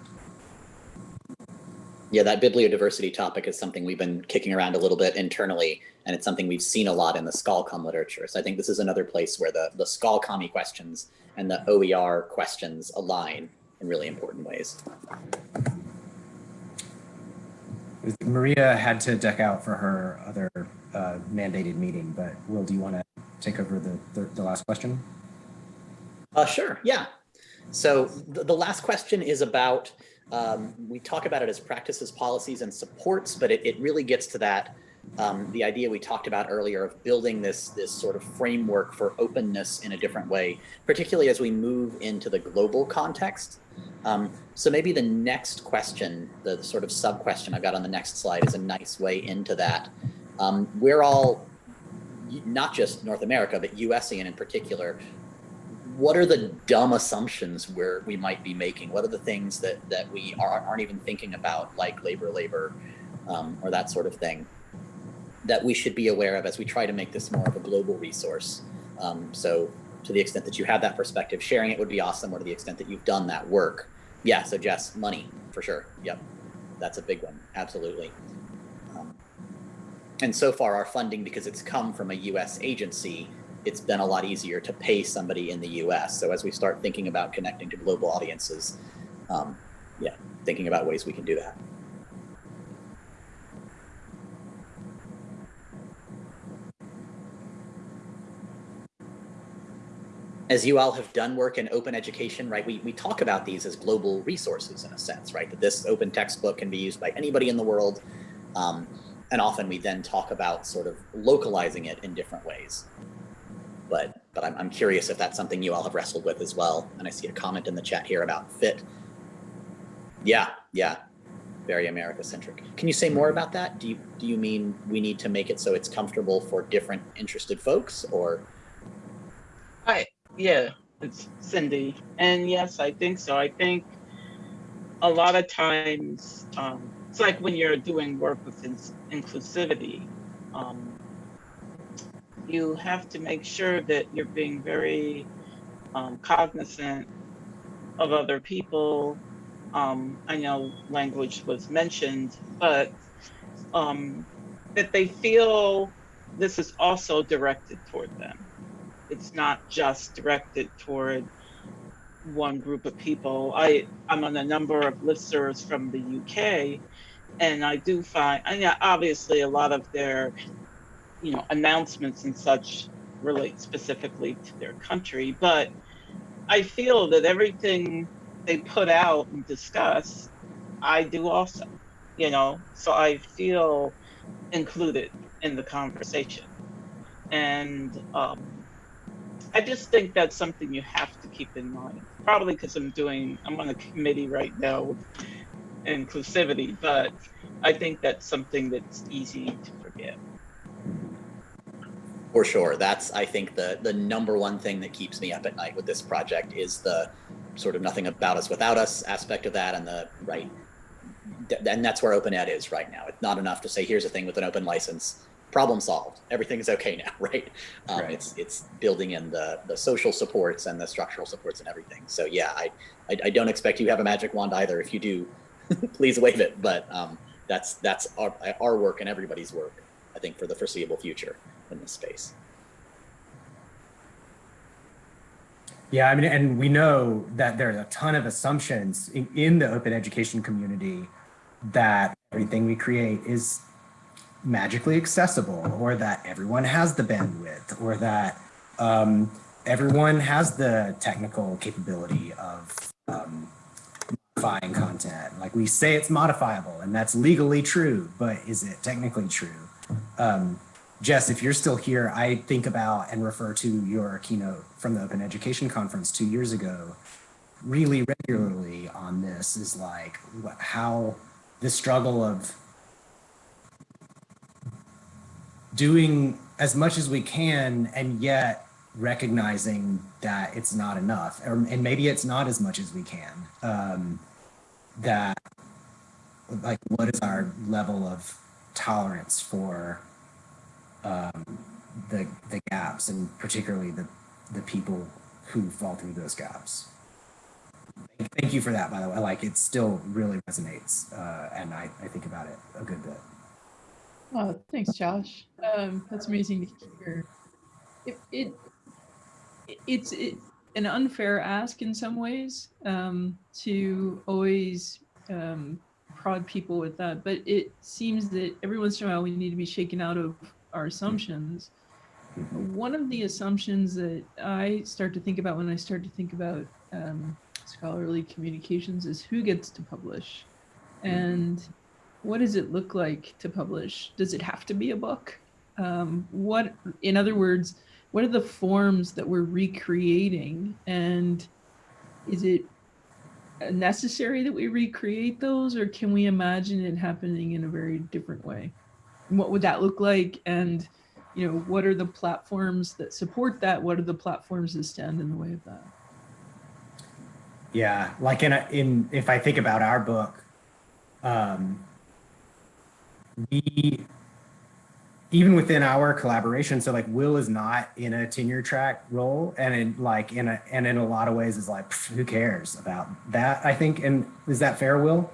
Yeah, that bibliodiversity topic is something we've been kicking around a little bit internally, and it's something we've seen a lot in the ScholComm literature. So I think this is another place where the, the ScholCommy questions and the OER questions align in really important ways. Maria had to deck out for her other uh, mandated meeting, but Will, do you want to take over the, the, the last question? Uh, sure, yeah. So the, the last question is about, um, we talk about it as practices, policies, and supports, but it, it really gets to that, um, the idea we talked about earlier of building this, this sort of framework for openness in a different way, particularly as we move into the global context. Um, so maybe the next question, the, the sort of sub question I've got on the next slide is a nice way into that. Um, we're all, not just North America, but USian in particular, what are the dumb assumptions where we might be making? What are the things that, that we are, aren't even thinking about, like labor, labor, um, or that sort of thing, that we should be aware of as we try to make this more of a global resource? Um, so to the extent that you have that perspective, sharing it would be awesome, or to the extent that you've done that work. Yeah, so Jess, money, for sure. Yep, that's a big one, absolutely. Um, and so far our funding, because it's come from a US agency, it's been a lot easier to pay somebody in the US. So as we start thinking about connecting to global audiences, um, yeah, thinking about ways we can do that. As you all have done work in open education, right, we, we talk about these as global resources in a sense, right? That this open textbook can be used by anybody in the world. Um, and often we then talk about sort of localizing it in different ways but but I'm, I'm curious if that's something you all have wrestled with as well. And I see a comment in the chat here about fit. Yeah, yeah, very America centric. Can you say more about that? Do you do you mean we need to make it so it's comfortable for different interested folks, or? Hi, yeah, it's Cindy, and yes, I think so. I think a lot of times um, it's like when you're doing work with in inclusivity. Um, you have to make sure that you're being very um, cognizant of other people. Um, I know language was mentioned, but um, that they feel this is also directed toward them. It's not just directed toward one group of people. I, I'm on a number of listservs from the UK, and I do find, and yeah, obviously a lot of their you know, announcements and such relate specifically to their country, but I feel that everything they put out and discuss, I do also, you know, so I feel included in the conversation. And um, I just think that's something you have to keep in mind. Probably because I'm doing, I'm on a committee right now with inclusivity, but I think that's something that's easy to forget. For sure. That's, I think, the, the number one thing that keeps me up at night with this project is the sort of nothing about us without us aspect of that and the right. And that's where open ed is right now. It's not enough to say, here's a thing with an open license, problem solved. Everything is okay *laughs* now, right? Um, Right. It's it's building in the the social supports and the structural supports and everything. So yeah, I, I I don't expect you have a magic wand either. If you do, *laughs* please wave it. But um, that's that's our our work and everybody's work. I think for the foreseeable future in this space. Yeah, I mean, and we know that there's a ton of assumptions in, in the open education community that everything we create is magically accessible or that everyone has the bandwidth or that um, everyone has the technical capability of um, modifying content. Like we say it's modifiable and that's legally true, but is it technically true? Um, Jess, if you're still here, I think about and refer to your keynote from the Open Education Conference two years ago really regularly on this is like what, how the struggle of doing as much as we can and yet recognizing that it's not enough or, and maybe it's not as much as we can um, that like what is our level of tolerance for um, the the gaps and particularly the the people who fall through those gaps thank you for that by the way like it still really resonates uh, and I, I think about it a good bit Oh, thanks, Josh. Um, that's amazing to hear. It, it it's it, an unfair ask in some ways um, to always um, prod people with that, but it seems that every once in a while we need to be shaken out of our assumptions. One of the assumptions that I start to think about when I start to think about um, scholarly communications is who gets to publish, and what does it look like to publish? Does it have to be a book? Um, what, in other words, what are the forms that we're recreating? And is it necessary that we recreate those or can we imagine it happening in a very different way? What would that look like? And, you know, what are the platforms that support that? What are the platforms that stand in the way of that? Yeah, like in a, in if I think about our book, um, we even within our collaboration so like will is not in a tenure track role and in like in a and in a lot of ways is like who cares about that i think and is that fair will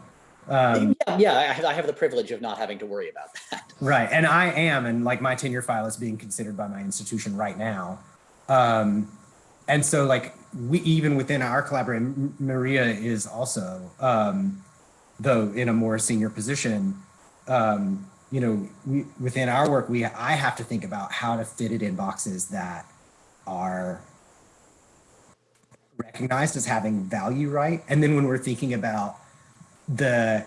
um, yeah, yeah I, have, I have the privilege of not having to worry about that *laughs* right and i am and like my tenure file is being considered by my institution right now um and so like we even within our collaboration maria is also um though in a more senior position um, you know, we, within our work, we I have to think about how to fit it in boxes that are recognized as having value, right? And then when we're thinking about the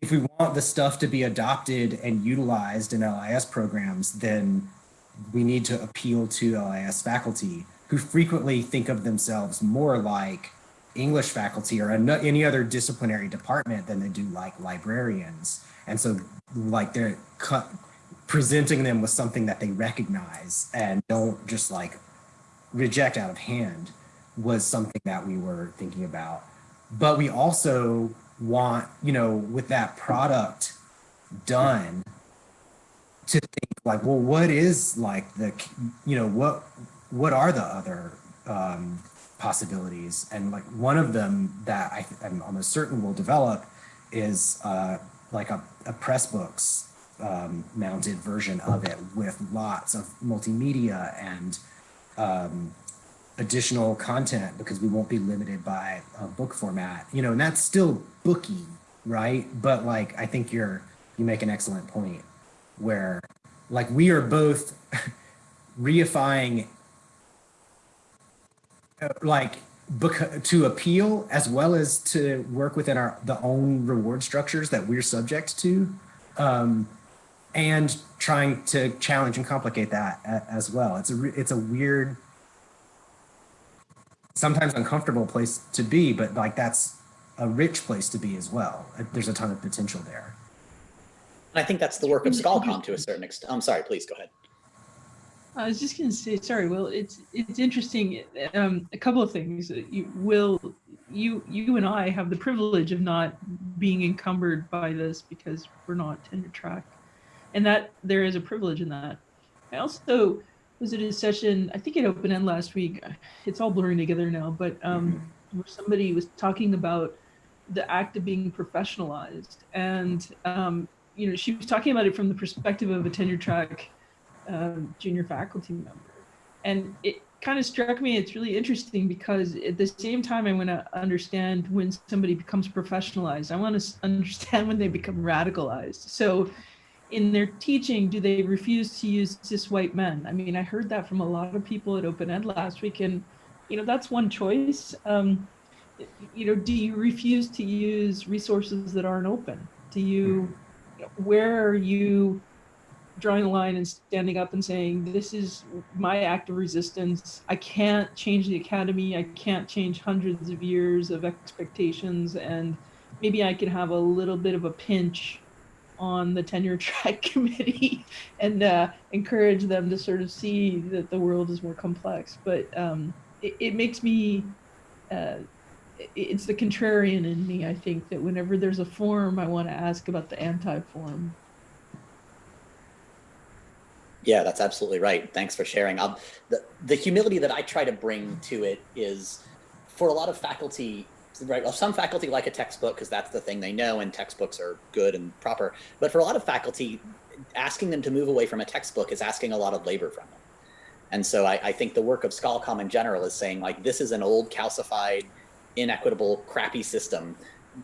if we want the stuff to be adopted and utilized in LIS programs, then we need to appeal to LIS faculty who frequently think of themselves more like English faculty or any other disciplinary department than they do like librarians. And so like they're presenting them with something that they recognize and don't just like reject out of hand was something that we were thinking about. But we also want, you know, with that product done to think like, well, what is like the, you know, what, what are the other um, possibilities. And like one of them that I, am almost certain will develop is uh, like a, a Pressbooks um, mounted version of it with lots of multimedia and um, additional content because we won't be limited by a book format, you know, and that's still booky, right? But like, I think you're, you make an excellent point where like we are both *laughs* reifying like to appeal as well as to work within our the own reward structures that we're subject to um, and trying to challenge and complicate that as well it's a it's a weird sometimes uncomfortable place to be but like that's a rich place to be as well there's a ton of potential there i think that's the work of ScholComm to a certain extent i'm sorry please go ahead I was just going to say, sorry, Will. It's it's interesting. Um, a couple of things. You, Will, you you and I have the privilege of not being encumbered by this because we're not tenure track, and that there is a privilege in that. I also was at a session. I think it Open Ed last week. It's all blurring together now, but um, where somebody was talking about the act of being professionalized, and um, you know, she was talking about it from the perspective of a tenure track um, junior faculty member. And it kind of struck me, it's really interesting because at the same time, I want to understand when somebody becomes professionalized. I want to understand when they become radicalized. So in their teaching, do they refuse to use cis white men? I mean, I heard that from a lot of people at Open Ed last week, and you know that's one choice. Um, you know, do you refuse to use resources that aren't open? Do you, where are you drawing a line and standing up and saying, this is my act of resistance. I can't change the academy. I can't change hundreds of years of expectations. And maybe I can have a little bit of a pinch on the tenure *laughs* track committee and uh, encourage them to sort of see that the world is more complex. But um, it, it makes me, uh, it- it's the contrarian in me, I think, that whenever there's a form, I want to ask about the anti-form. Yeah, that's absolutely right. Thanks for sharing. Um, the, the humility that I try to bring to it is for a lot of faculty, right? Well, some faculty like a textbook because that's the thing they know and textbooks are good and proper. But for a lot of faculty, asking them to move away from a textbook is asking a lot of labor from them. And so I, I think the work of ScholComm in general is saying like, this is an old calcified, inequitable, crappy system.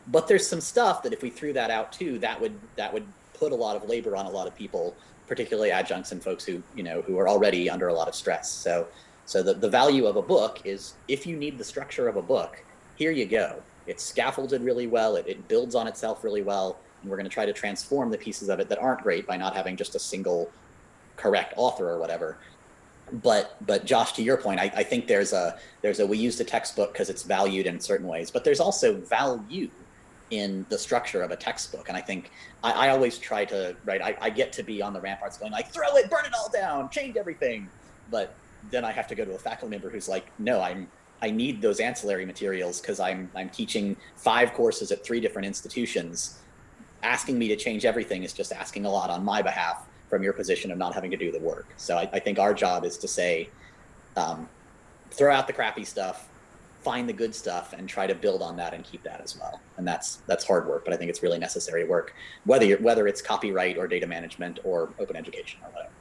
But there's some stuff that if we threw that out too, that would, that would put a lot of labor on a lot of people particularly adjuncts and folks who you know who are already under a lot of stress. So so the, the value of a book is if you need the structure of a book, here you go. It's scaffolded really well, it, it builds on itself really well, and we're going to try to transform the pieces of it that aren't great by not having just a single correct author or whatever. But but Josh, to your point, I, I think there's a there's a we use the textbook because it's valued in certain ways, but there's also value in the structure of a textbook. And I think I, I always try to, right, I, I get to be on the ramparts going like, throw it, burn it all down, change everything. But then I have to go to a faculty member who's like, no, I'm, I need those ancillary materials because I'm, I'm teaching five courses at three different institutions. Asking me to change everything is just asking a lot on my behalf from your position of not having to do the work. So I, I think our job is to say, um, throw out the crappy stuff, find the good stuff and try to build on that and keep that as well. And that's that's hard work, but I think it's really necessary work, whether you're, whether it's copyright or data management or open education or whatever.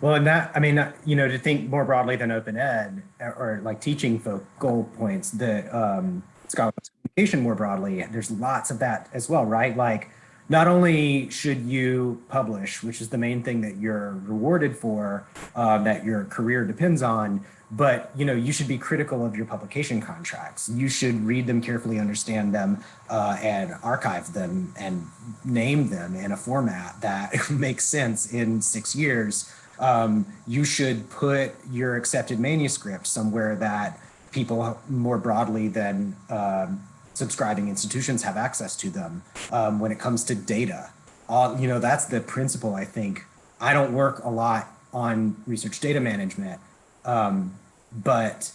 Well, and that, I mean, you know, to think more broadly than open ed or, like teaching folk goal points, the um, communication more broadly, there's lots of that as well, right? Like, not only should you publish, which is the main thing that you're rewarded for, uh, that your career depends on, but you know you should be critical of your publication contracts you should read them carefully understand them uh, and archive them and name them in a format that *laughs* makes sense in six years um, you should put your accepted manuscript somewhere that people more broadly than um, subscribing institutions have access to them um, when it comes to data uh, you know that's the principle i think i don't work a lot on research data management um, but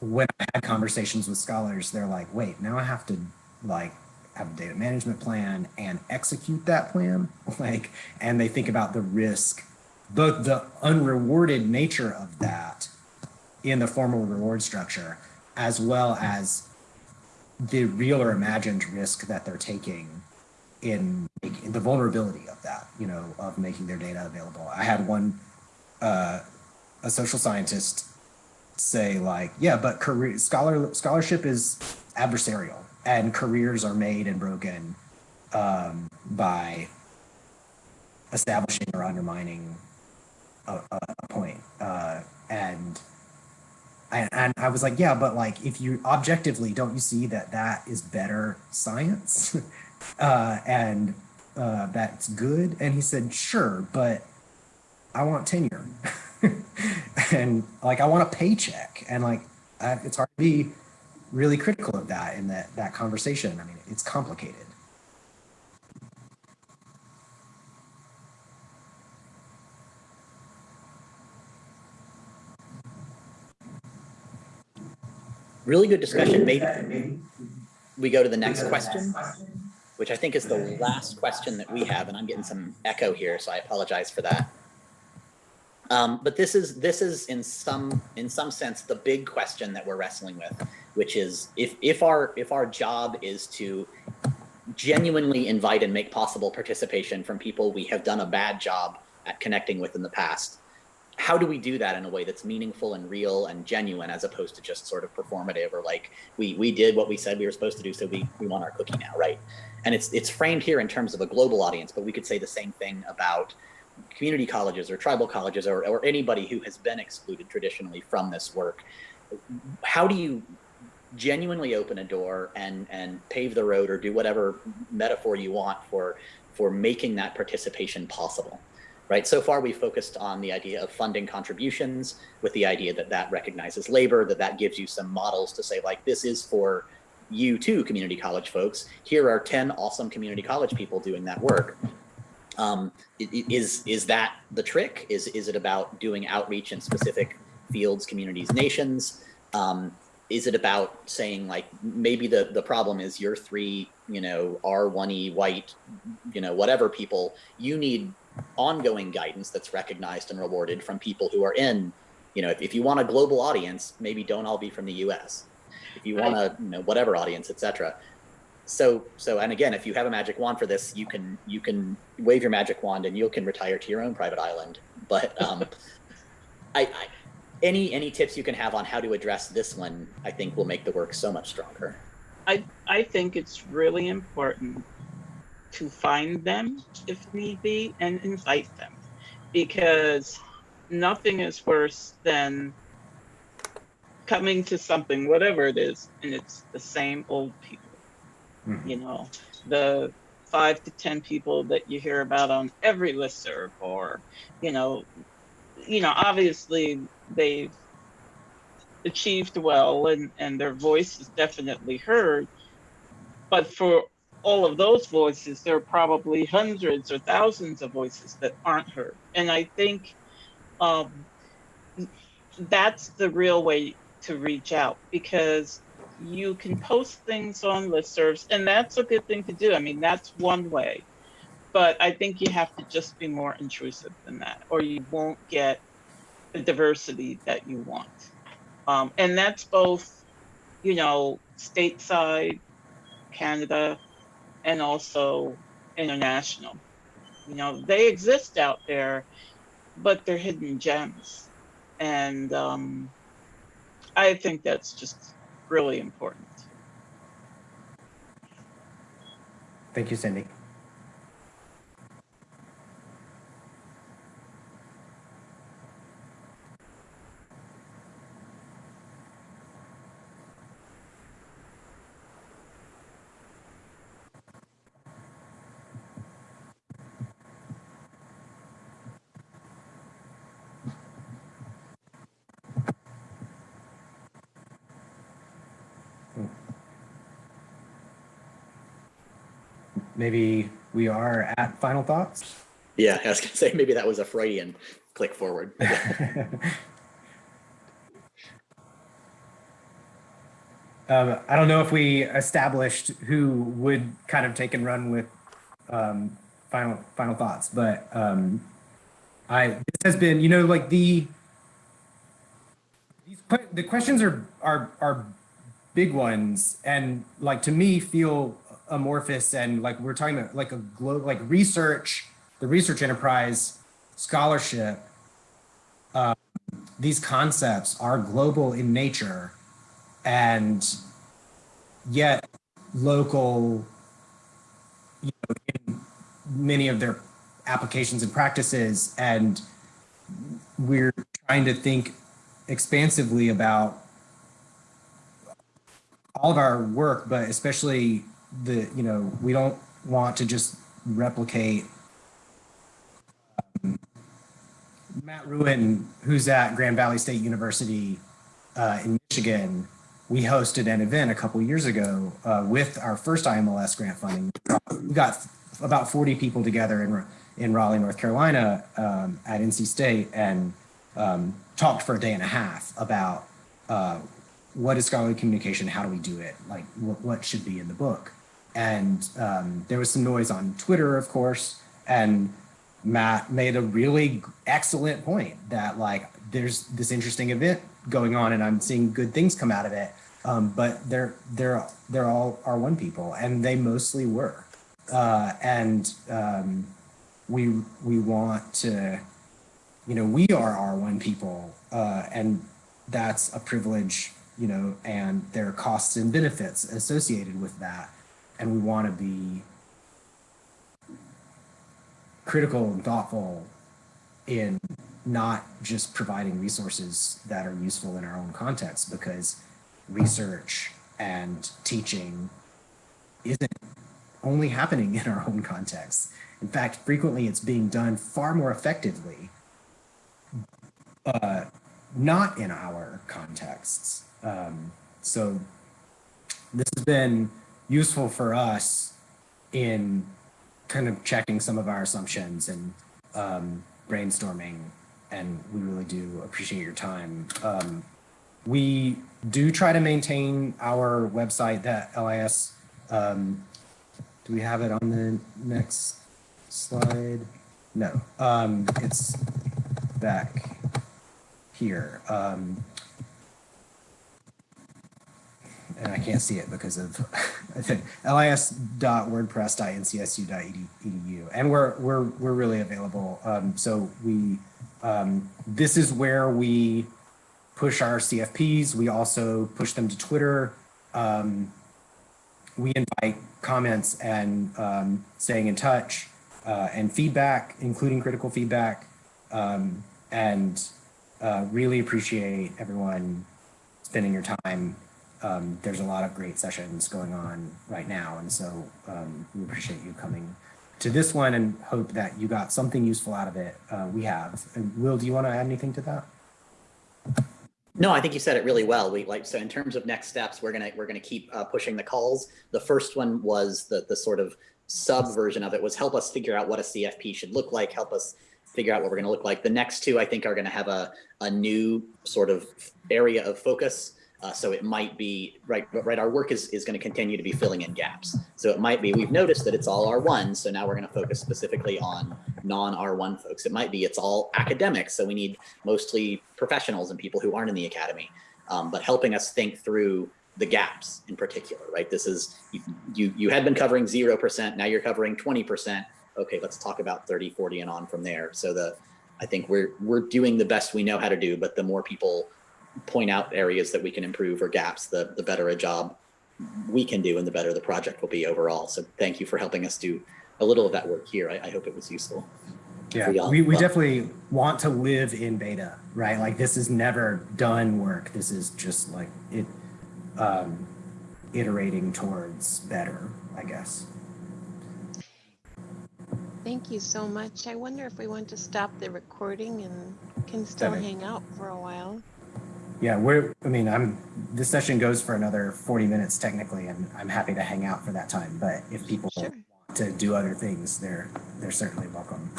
when I had conversations with scholars, they're like, wait, now I have to like have a data management plan and execute that plan. *laughs* Like, and they think about the risk, both the unrewarded nature of that in the formal reward structure, as well as the real or imagined risk that they're taking in, in the vulnerability of that, you know, of making their data available. I had one, uh, a social scientist say like, yeah, but career scholar scholarship is adversarial and careers are made and broken um, by establishing or undermining a, a point. Uh, and, and and I was like, yeah, but like if you objectively don't you see that that is better science *laughs* uh, and uh, that's good? And he said, sure, but I want tenure. *laughs* and like I want a paycheck, and like I, it's hard to be really critical of that in that that conversation. I mean, it's complicated. Really good discussion. Maybe we go to the next question, which I think is the last question that we have, and I'm getting some echo here, so I apologize for that. Um, but this is this is in some in some sense the big question that we're wrestling with, which is if if our if our job is to genuinely invite and make possible participation from people we have done a bad job at connecting with in the past, how do we do that in a way that's meaningful and real and genuine as opposed to just sort of performative or like we we did what we said we were supposed to do so we we want our cookie now right? And it's it's framed here in terms of a global audience but we could say the same thing about community colleges or tribal colleges or, or anybody who has been excluded traditionally from this work. How do you genuinely open a door and and pave the road or do whatever metaphor you want for for making that participation possible right? So far, we focused on the idea of funding contributions with the idea that that recognizes labor, that that gives you some models to say like, this is for you too, community college folks. Here are 10 awesome community college people doing that work. Um, is, is that the trick? Is, is it about doing outreach in specific fields, communities, nations? Um, is it about saying like, maybe the, the problem is your three, you know, R1E white, you know, whatever people, you need ongoing guidance that's recognized and rewarded from people who are in, you know, if, if you want a global audience, maybe don't all be from the US. If you want a, you know, whatever audience, etc. So, so, and again, if you have a magic wand for this, you can, you can wave your magic wand and you can retire to your own private island. But um, *laughs* I, I, any, any tips you can have on how to address this one, I think will make the work so much stronger. I, I think it's really important to find them if need be and invite them because nothing is worse than coming to something, whatever it is, and it's the same old people. Mhm. You know, the five to 10 people that you hear about on every listserv or, you know, you know, obviously they've achieved well and, and their voice is definitely heard. But for all of those voices, there are probably hundreds or thousands of voices that aren't heard. And I think um, that's the real way to reach out because you can post things on listservs, and that's a good thing to do. I mean, that's one way. But I think you have to just be more intrusive than that, or you won't get the diversity that you want. Um, and that's both, you know, stateside, Canada, and also international. You know, they exist out there, but they're hidden gems. And um, I think that's just really important. Thank you, Cindy. Maybe we are at final thoughts. Yeah, I was gonna say maybe that was a Freudian click forward. *laughs* Um, I don't know if we established who would kind of take and run with um, final final thoughts, but um, I this has been, you know, like the these the questions are are are big ones, and like to me feel amorphous, and like we're talking about like a globe like research, the research enterprise scholarship. Um, these concepts are global in nature and yet local you know, in many of their applications and practices and we're trying to think expansively about all of our work but especially the you know we don't want to just replicate um, Matt Ruen, who's at Grand Valley State University uh, in Michigan, we hosted an event a couple years ago uh, with our first IMLS grant funding. We got about 40 people together in, in Raleigh, North Carolina um, at NC State and um, talked for a day and a half about uh, what is scholarly communication, how do we do it, like what, what should be in the book. And um, there was some noise on Twitter, of course, and Matt made a really excellent point that like there's this interesting event going on and I'm seeing good things come out of it. Um, but they're they're they're all R1 people and they mostly were. Uh, and um, we we want to you know, we are R1 people, uh, and that's a privilege, you know, and there are costs and benefits associated with that. And we want to be critical and thoughtful in not just providing resources that are useful in our own context because research and teaching isn't only happening in our own context. In fact, frequently it's being done far more effectively uh, not in our contexts. Um, so this has been useful for us in kind of checking some of our assumptions and um, brainstorming, and we really do appreciate your time. Um, we do try to maintain our website, that LIS. Um, do we have it on the next slide? No, um, it's back here. Um, and I can't see it because of *laughs* lis.wordpress.ncsu.edu. And we're we're we're really available. Um, so we um, this is where we push our CFPs. We also push them to Twitter. Um, we invite comments and um, staying in touch uh, and feedback, including critical feedback, um, and uh, really appreciate everyone spending your time um, there's a lot of great sessions going on right now. And so um, we appreciate you coming to this one and hope that you got something useful out of it. Uh, we have. And Will, do you want to add anything to that? No, I think you said it really well. We like so in terms of next steps, we're gonna we're gonna keep uh, pushing the calls. The first one was the the sort of sub version of it was help us figure out what a CFP should look like, help us figure out what we're gonna look like. The next two, I think, are gonna have a a new sort of area of focus. Uh, so it might be right, right. Our work is, is going to continue to be filling in gaps. So it might be we've noticed that it's all R1. So now we're going to focus specifically on non R1 folks. It might be it's all academics. So we need mostly professionals and people who aren't in the academy, um, but helping us think through the gaps in particular, right? This is you, you, you had been covering 0%. Now you're covering 20%. Okay, let's talk about 30, 40 and on from there. So the, I think we're, we're doing the best we know how to do, but the more people point out areas that we can improve or gaps, the, the better a job we can do and the better the project will be overall. So thank you for helping us do a little of that work here. I, I hope it was useful. Yeah, we, we definitely want to live in beta, right? Like this is never done work. This is just like it um, iterating towards better, I guess. Thank you so much. I wonder if we want to stop the recording and can still Definitely. hang out for a while. Yeah, we're, I mean, I'm, this session goes for another 40 minutes technically, and I'm happy to hang out for that time. But if people Sure. want to do other things, they're, they're certainly welcome.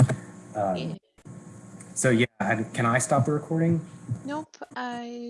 Um. So yeah, can I stop the recording? Nope, I